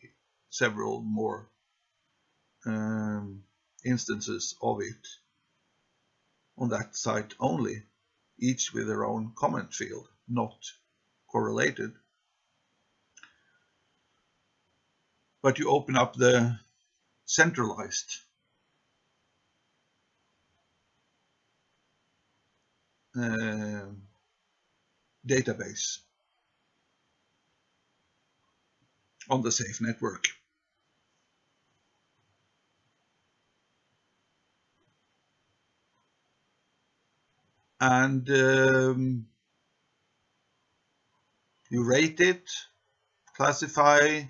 several more um, instances of it on that site only, each with their own comment field, not correlated. But you open up the centralized uh, database on the safe network. And um, you rate it, classify,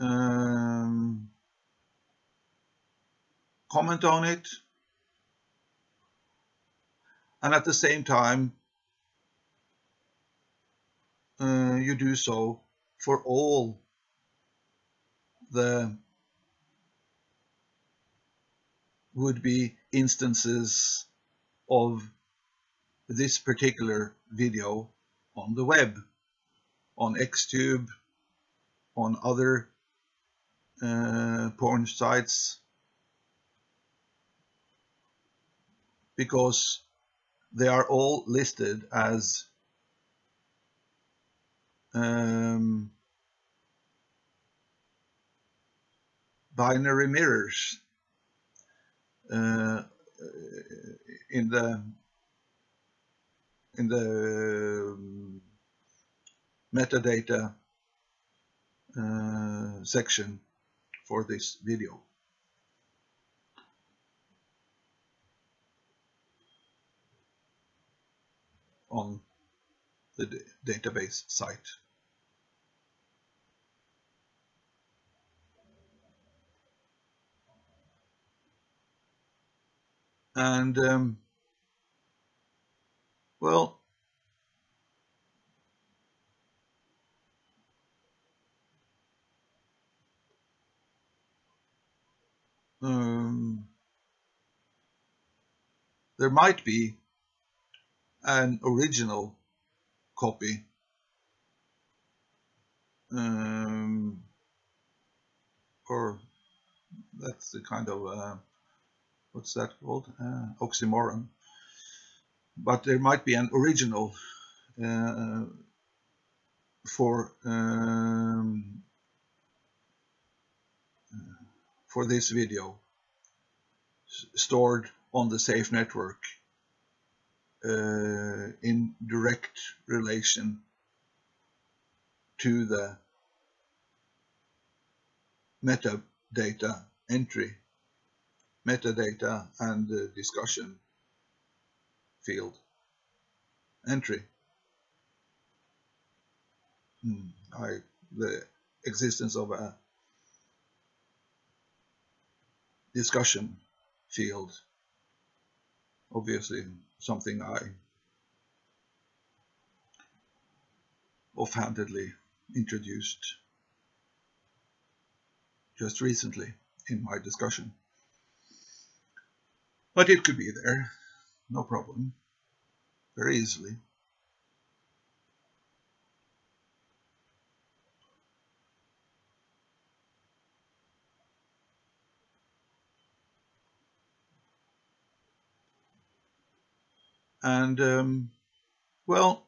um, comment on it, and at the same time uh, you do so for all the would-be instances of this particular video on the web, on Xtube, on other uh, porn sites, because they are all listed as um, binary mirrors in the in the um, metadata uh, section for this video. on the database site. And um, well, um, there might be an original copy um, or that's the kind of uh, what's that called? Uh, oxymoron. But there might be an original uh, for um, for this video stored on the safe network uh, in direct relation to the metadata entry, metadata and discussion field entry. Hmm, I, the existence of a discussion field obviously something I offhandedly introduced just recently in my discussion. But it could be there, no problem, very easily. And, um, well,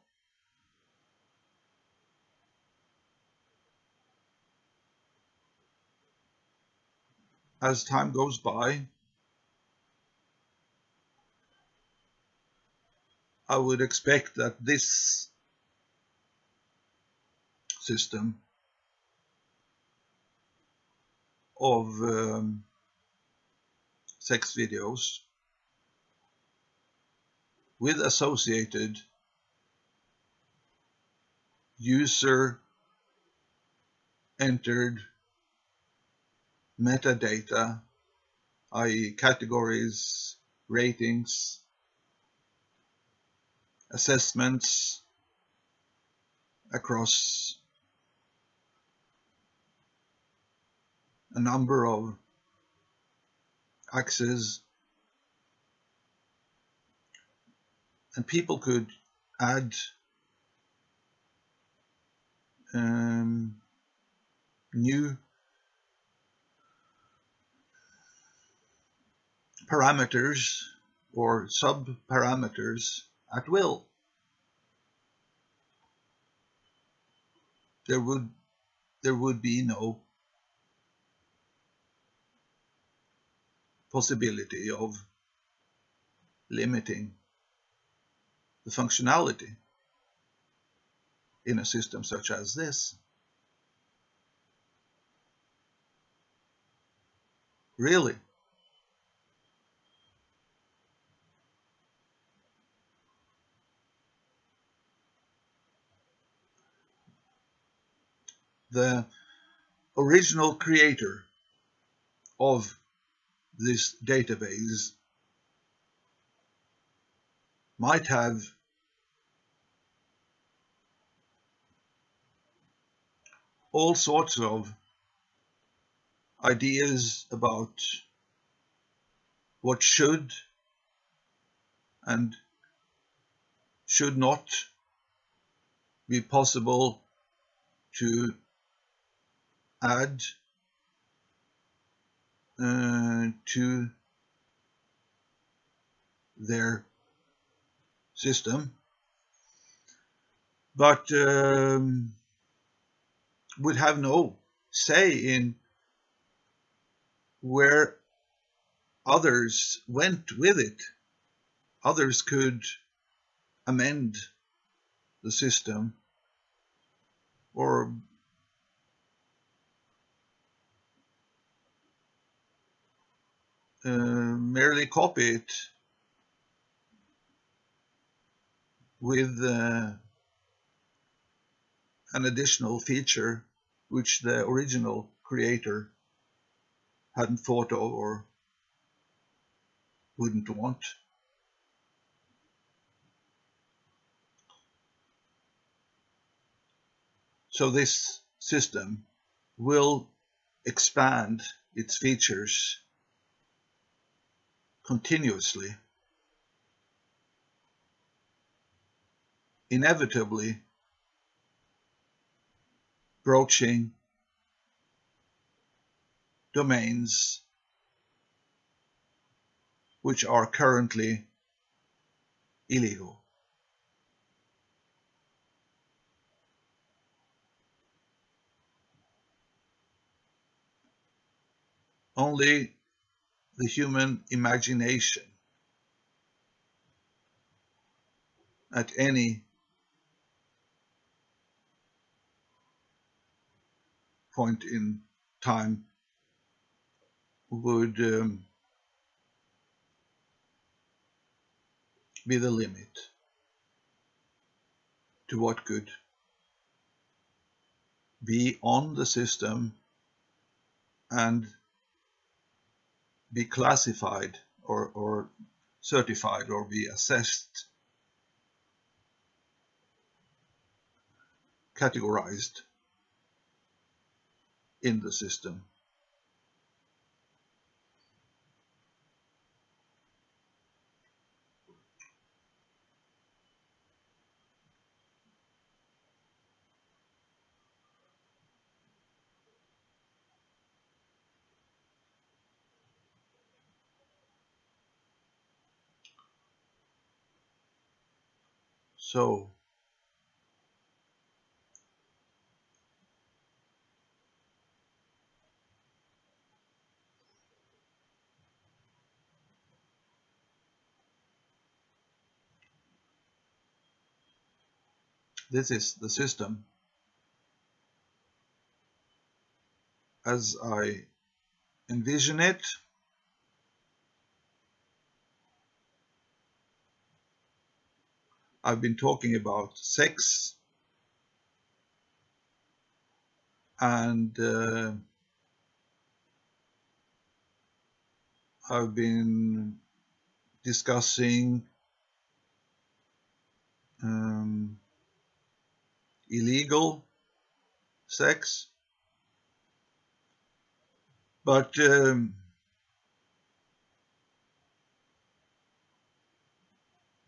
as time goes by, I would expect that this system of um, sex videos with associated user entered metadata, i.e. categories, ratings, assessments across a number of axes. And people could add um, new parameters or sub-parameters at will. There would there would be no possibility of limiting the functionality in a system such as this. Really? The original creator of this database might have all sorts of ideas about what should and should not be possible to add uh, to their system but um, would have no say in where others went with it. Others could amend the system or merely copy it with uh, an additional feature which the original creator hadn't thought of or wouldn't want. So this system will expand its features continuously, inevitably broaching domains which are currently illegal. Only the human imagination at any point in time would um, be the limit to what could be on the system and be classified or, or certified or be assessed, categorized in the system. So this is the system. As I envision it I've been talking about sex and uh, I've been discussing um, illegal sex. But um,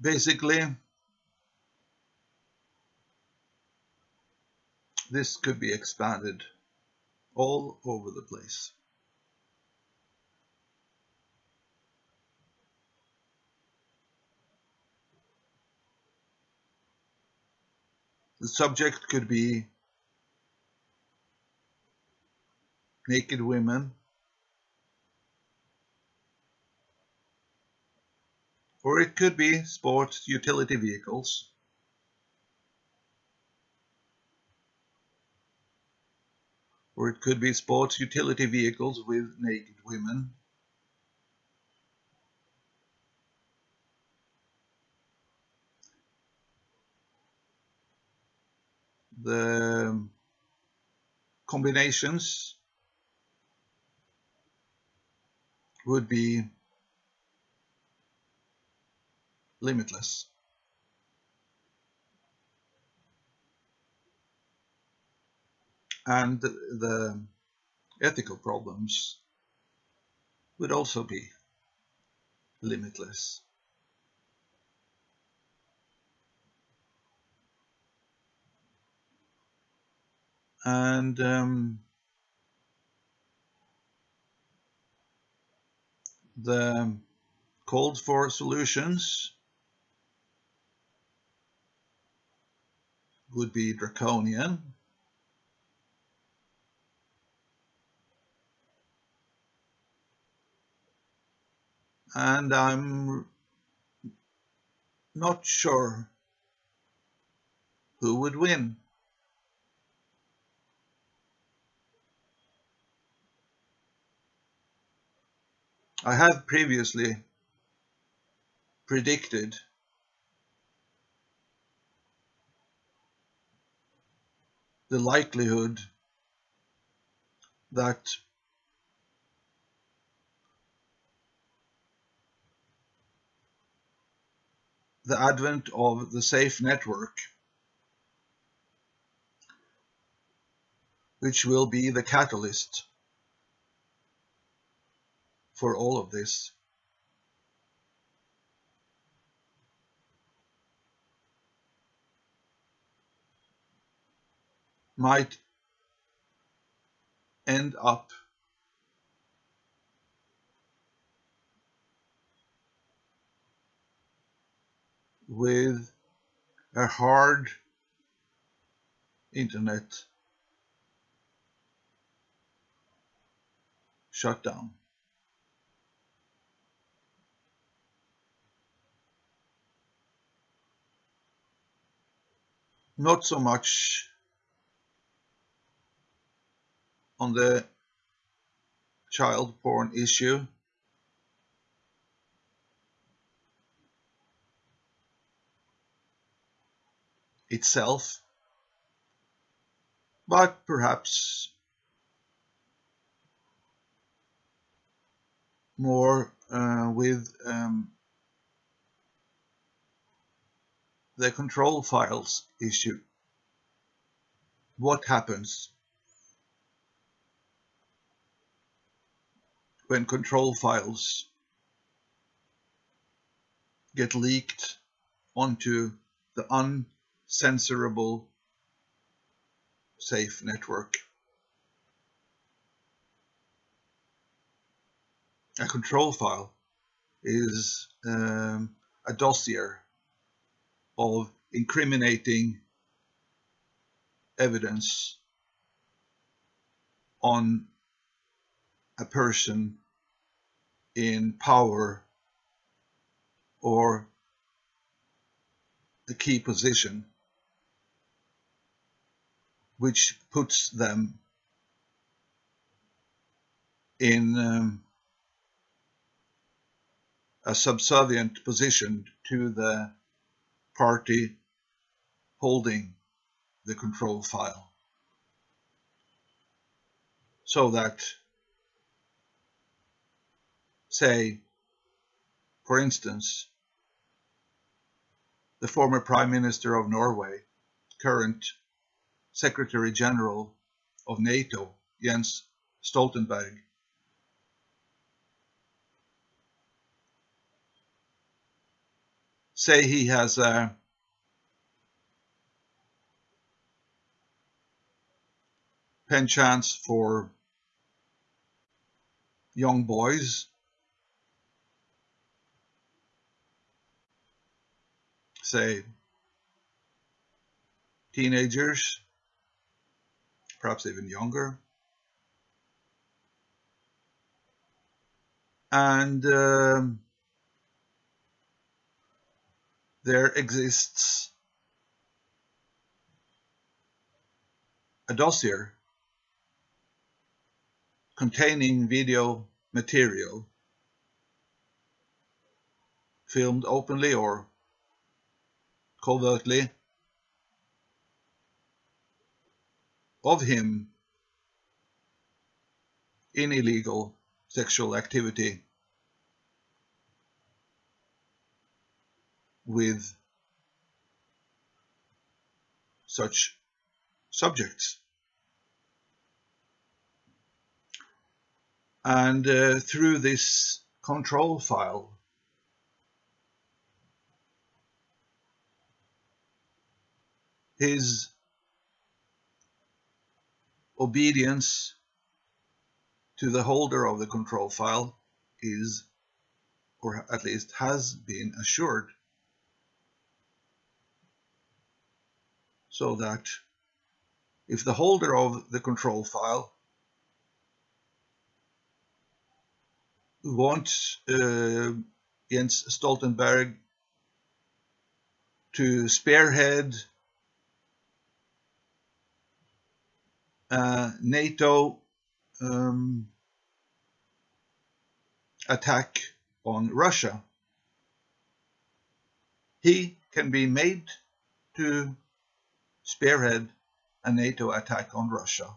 basically this could be expanded all over the place. The subject could be naked women or it could be sports utility vehicles or it could be sports utility vehicles with naked women the combinations would be limitless. And the ethical problems would also be limitless. And um, the calls for solutions would be draconian. And I'm not sure who would win. I have previously predicted the likelihood that the advent of the safe network which will be the catalyst for all of this. might end up with a hard internet shutdown. Not so much on the child porn issue itself, but perhaps more uh, with um, the control files issue. What happens when control files get leaked onto the uncensorable safe network. A control file is um, a dossier of incriminating evidence on a person in power or a key position which puts them in um, a subservient position to the party holding the control file. So that say for instance the former prime minister of Norway current secretary general of NATO Jens Stoltenberg. Say he has uh, a penchant for young boys. Say teenagers perhaps even younger. And um, there exists a dossier containing video material filmed openly or covertly of him in illegal sexual activity with such subjects. And uh, through this control file, his obedience to the holder of the control file is, or at least has been assured. so that if the holder of the control file wants uh, Jens Stoltenberg to spearhead NATO um, attack on Russia, he can be made to spearhead a NATO attack on Russia.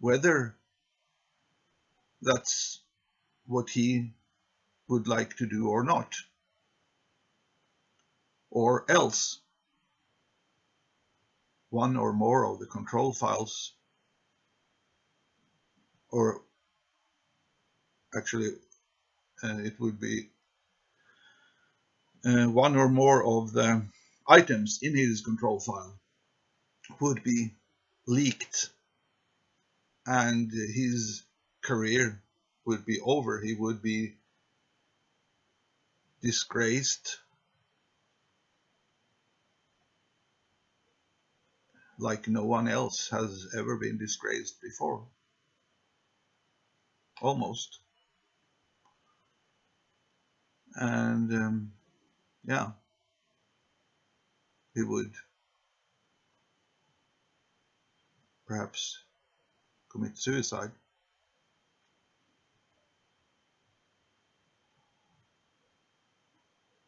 Whether that's what he would like to do or not. Or else, one or more of the control files, or actually uh, it would be uh, one or more of the items in his control file would be leaked and his career would be over. He would be disgraced like no one else has ever been disgraced before. Almost. And um, yeah he would perhaps commit suicide.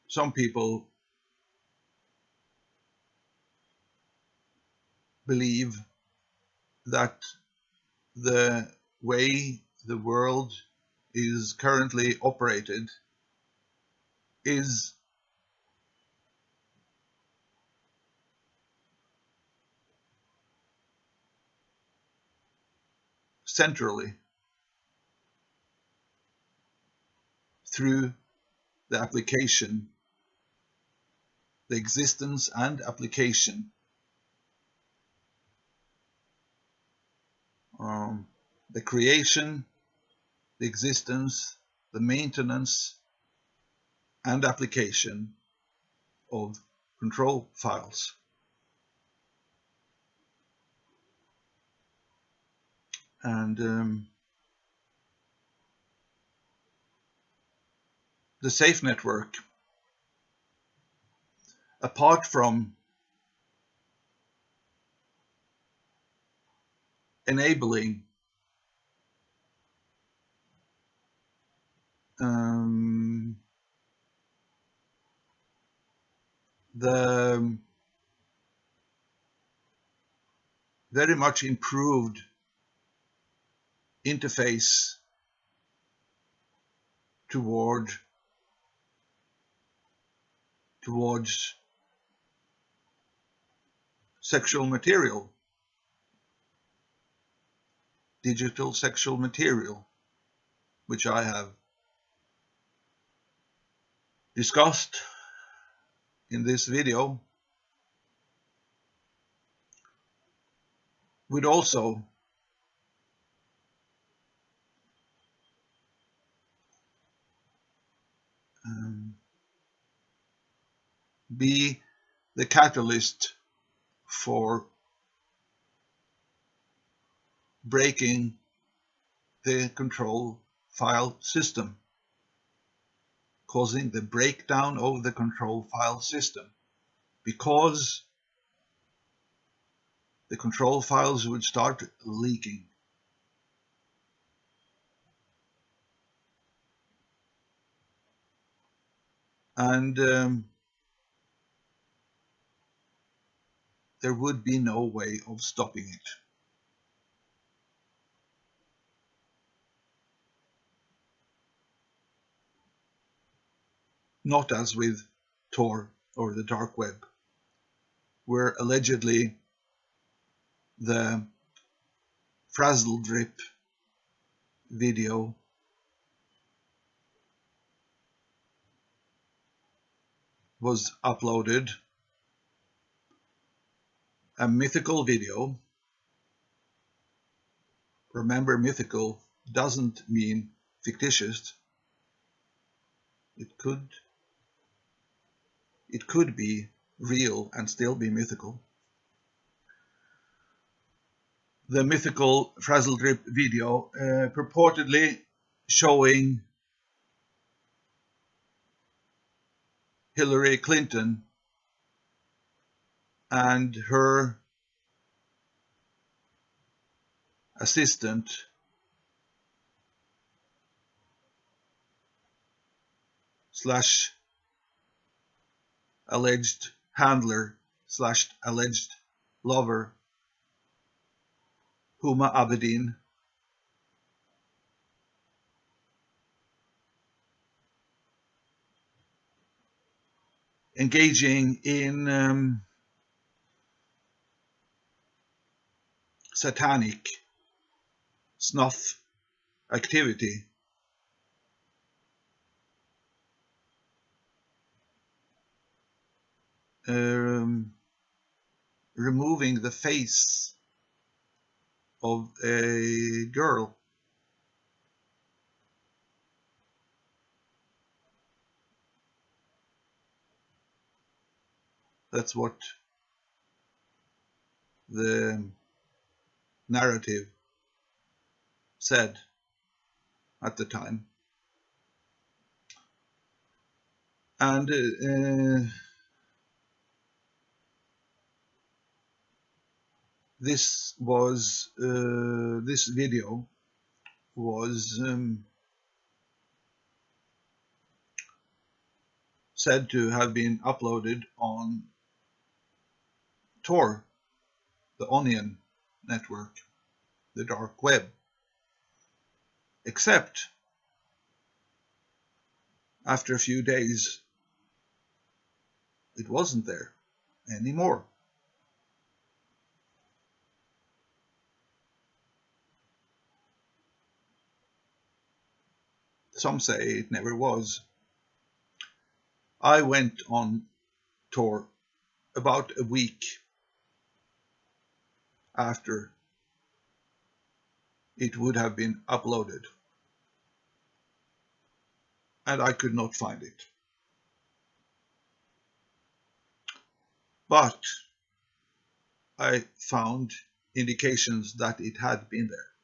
Some people believe that the way the world is currently operated is centrally through the application, the existence and application, um, the creation, the existence, the maintenance, and application of control files. and um, the safe network apart from enabling um, the very much improved interface toward towards sexual material digital sexual material which I have discussed in this video would also um, be the catalyst for breaking the control file system, causing the breakdown of the control file system because the control files would start leaking. And um, there would be no way of stopping it. Not as with Tor or the dark web, where allegedly the frazzle drip video was uploaded a mythical video. Remember mythical doesn't mean fictitious. It could it could be real and still be mythical. The mythical Frazzle Drip video, uh, purportedly showing Hillary Clinton and her assistant slash alleged handler slash alleged lover Huma Abedin. Engaging in um, satanic snuff activity um, removing the face of a girl. That's what the narrative said at the time. And uh, this was uh, this video was um, said to have been uploaded on Tor, the Onion network, the dark web. Except after a few days, it wasn't there anymore. Some say it never was. I went on Tor about a week after it would have been uploaded and I could not find it. But I found indications that it had been there.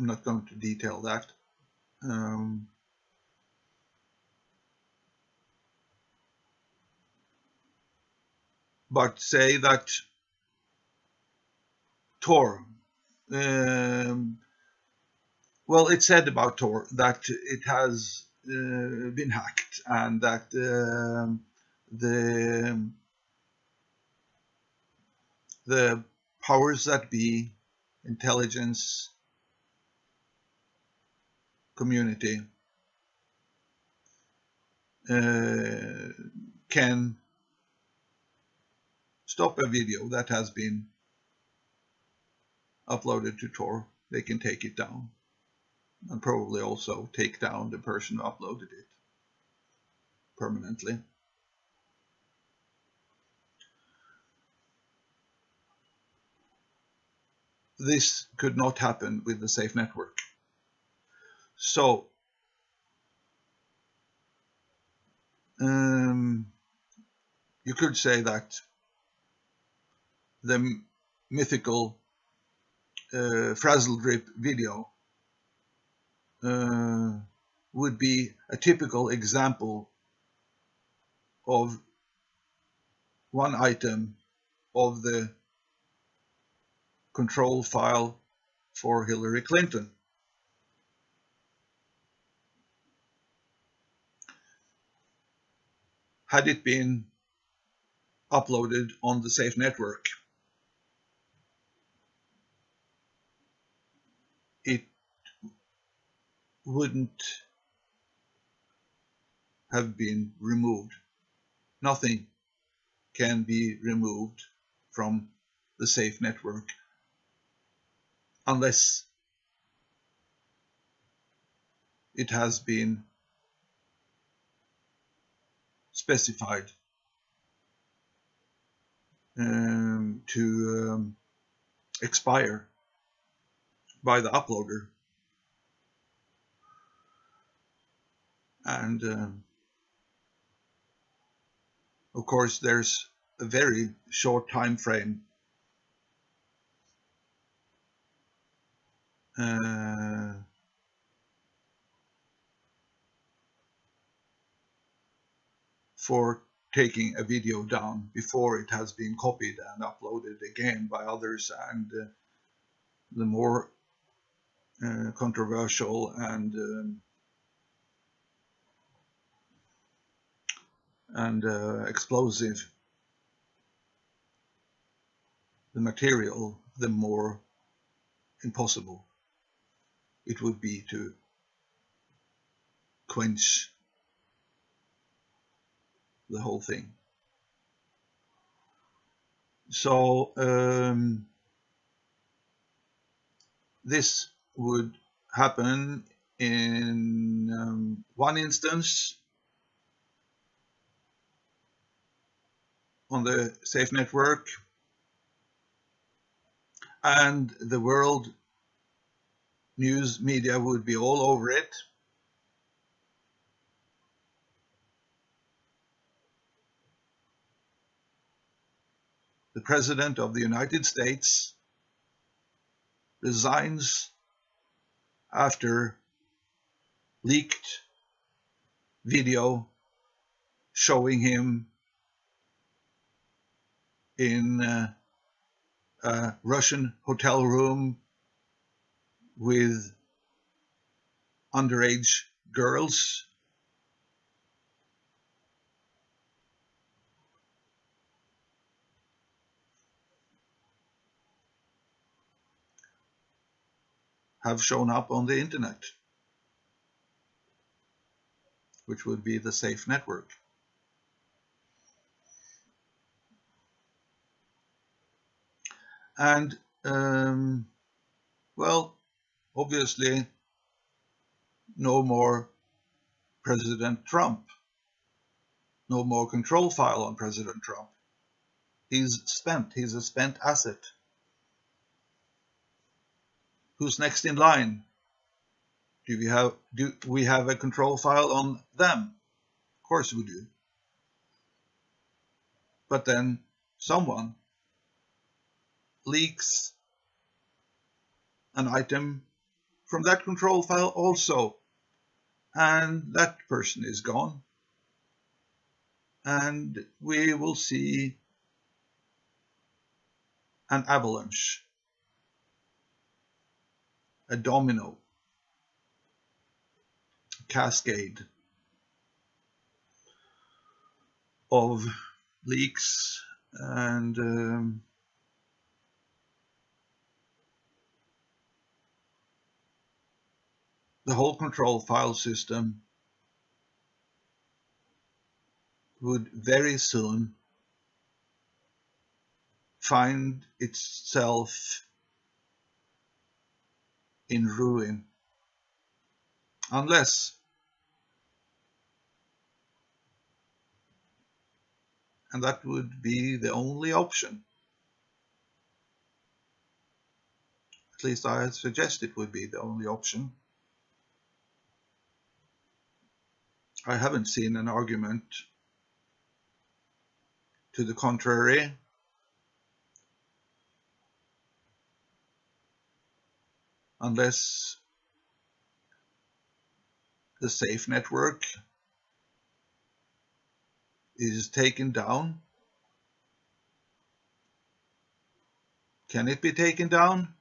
I'm not going to detail that. Um, but say that Tor, um, well, it's said about Tor that it has uh, been hacked and that um, the the powers that be, intelligence community uh, can stop a video that has been uploaded to Tor. They can take it down and probably also take down the person who uploaded it permanently. This could not happen with the safe network. So, um, you could say that the mythical uh, Frazzle Drip video uh, would be a typical example of one item of the control file for Hillary Clinton. Had it been uploaded on the safe network, it wouldn't have been removed. Nothing can be removed from the safe network unless it has been specified um, to um, expire by the uploader. And um, of course, there's a very short time frame uh, for taking a video down before it has been copied and uploaded again by others and uh, the more uh, controversial and um, and uh, explosive the material, the more impossible it would be to quench the whole thing. So um, this would happen in um, one instance on the safe network and the world news media would be all over it. The President of the United States resigns after leaked video showing him in uh, a Russian hotel room with underage girls. Have shown up on the internet, which would be the safe network. And, um, well, obviously, no more President Trump. No more control file on President Trump. He's spent. He's a spent asset. Who's next in line? Do we have do we have a control file on them? Of course we do. But then someone leaks an item from that control file also and that person is gone and we will see an avalanche, a domino, cascade of leaks and um, the whole control file system would very soon find itself in ruin. Unless and that would be the only option. At least I suggest it would be the only option. I haven't seen an argument to the contrary. Unless the safe network is taken down. Can it be taken down?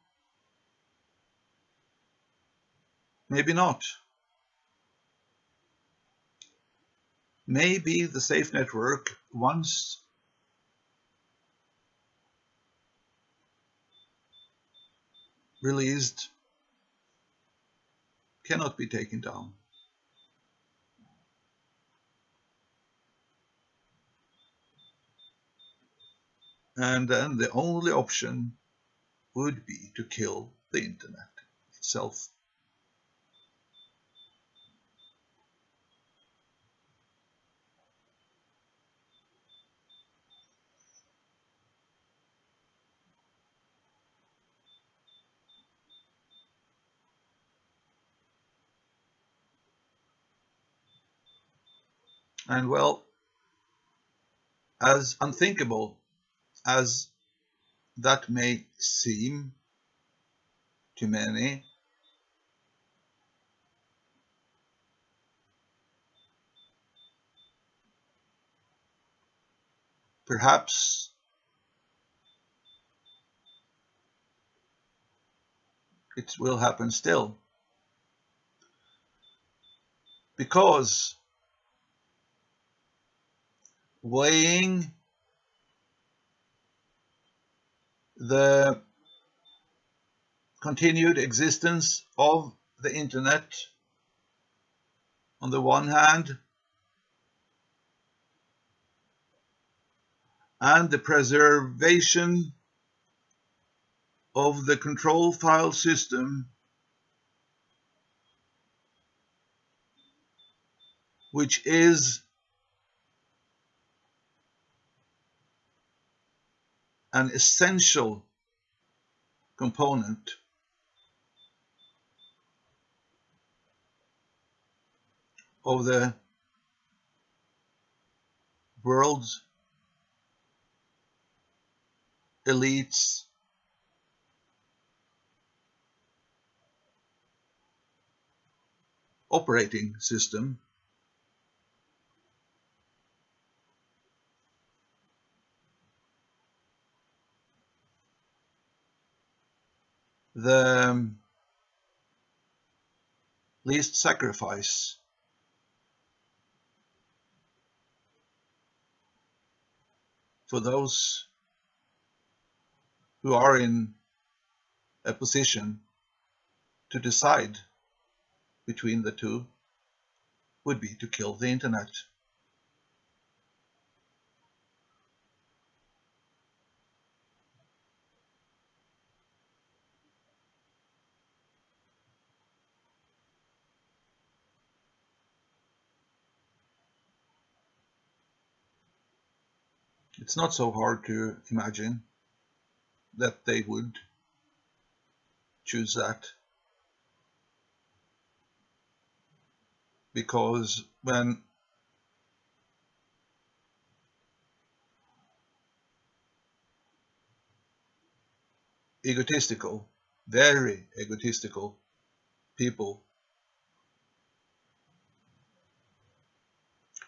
Maybe not. Maybe the safe network, once released, cannot be taken down. And then the only option would be to kill the internet itself. And well, as unthinkable as that may seem to many, perhaps it will happen still. Because weighing the continued existence of the internet on the one hand and the preservation of the control file system which is an essential component of the world's elites operating system the um, least sacrifice for those who are in a position to decide between the two would be to kill the internet. It's not so hard to imagine that they would choose that. Because when egotistical, very egotistical people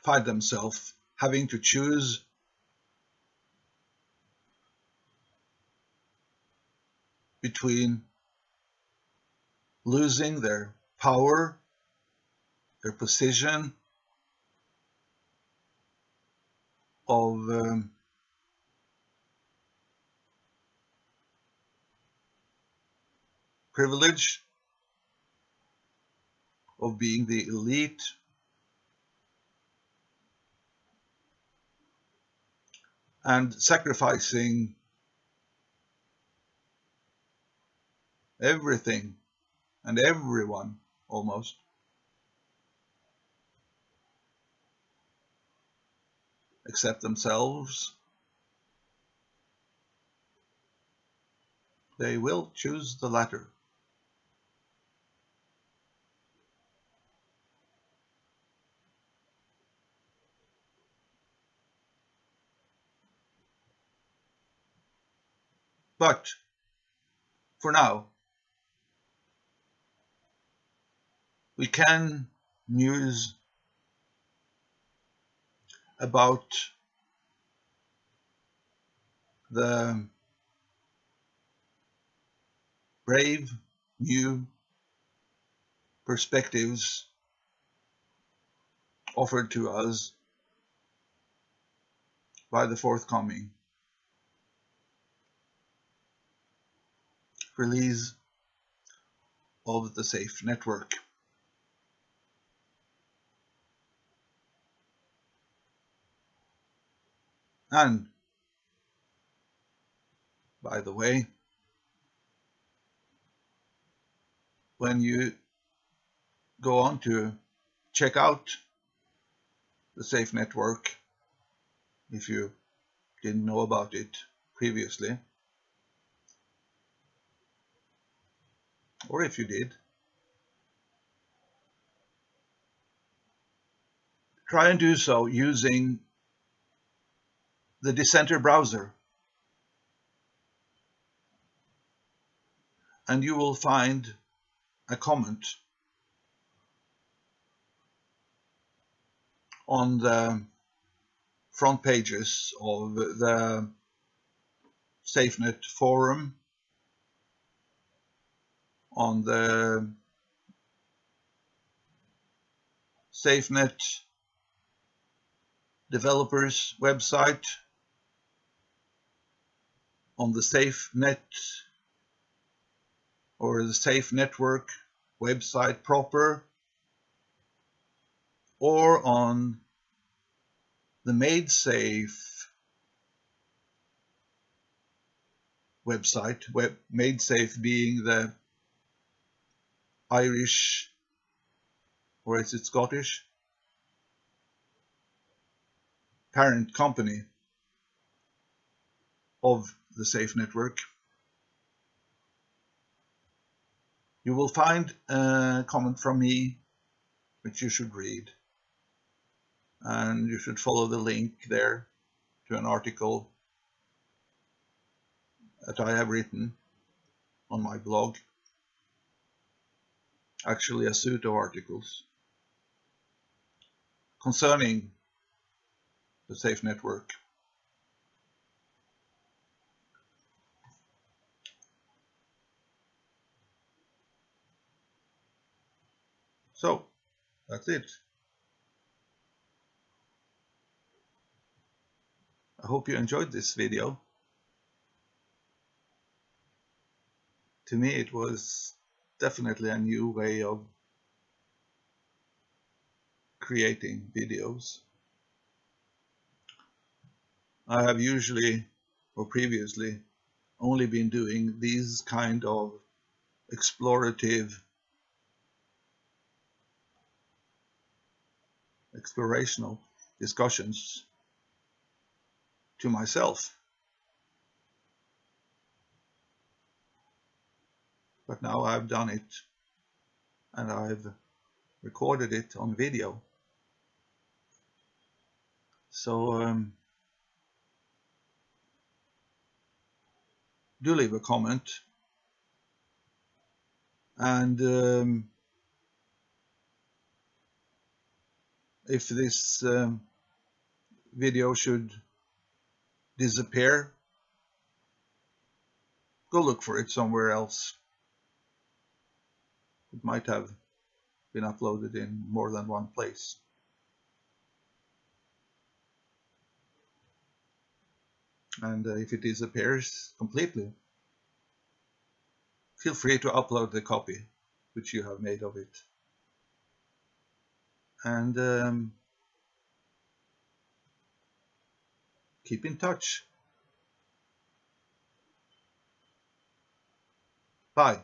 find themselves having to choose between losing their power, their position of um, privilege of being the elite and sacrificing everything and everyone almost. Except themselves. They will choose the latter. But for now, we can muse about the brave new perspectives offered to us by the forthcoming release of the SAFE network. And by the way, when you go on to check out the SAFE network, if you didn't know about it previously, or if you did, try and do so using the Dissenter browser. And you will find a comment on the front pages of the SafeNet forum on the SafeNet developers website, on the SafeNet or the Safe Network website proper, or on the MaidSafe website, web, MaidSafe being the Irish, or is it Scottish? Parent company of the SAFE network. You will find a comment from me which you should read. And you should follow the link there to an article that I have written on my blog actually a suit of articles concerning the safe network. So that's it. I hope you enjoyed this video. To me it was definitely a new way of creating videos. I have usually or previously only been doing these kind of explorative explorational discussions to myself. but now I've done it and I've recorded it on video. So um, do leave a comment and um, if this um, video should disappear go look for it somewhere else. It might have been uploaded in more than one place. And uh, if it disappears completely, feel free to upload the copy which you have made of it. And um, keep in touch. Bye.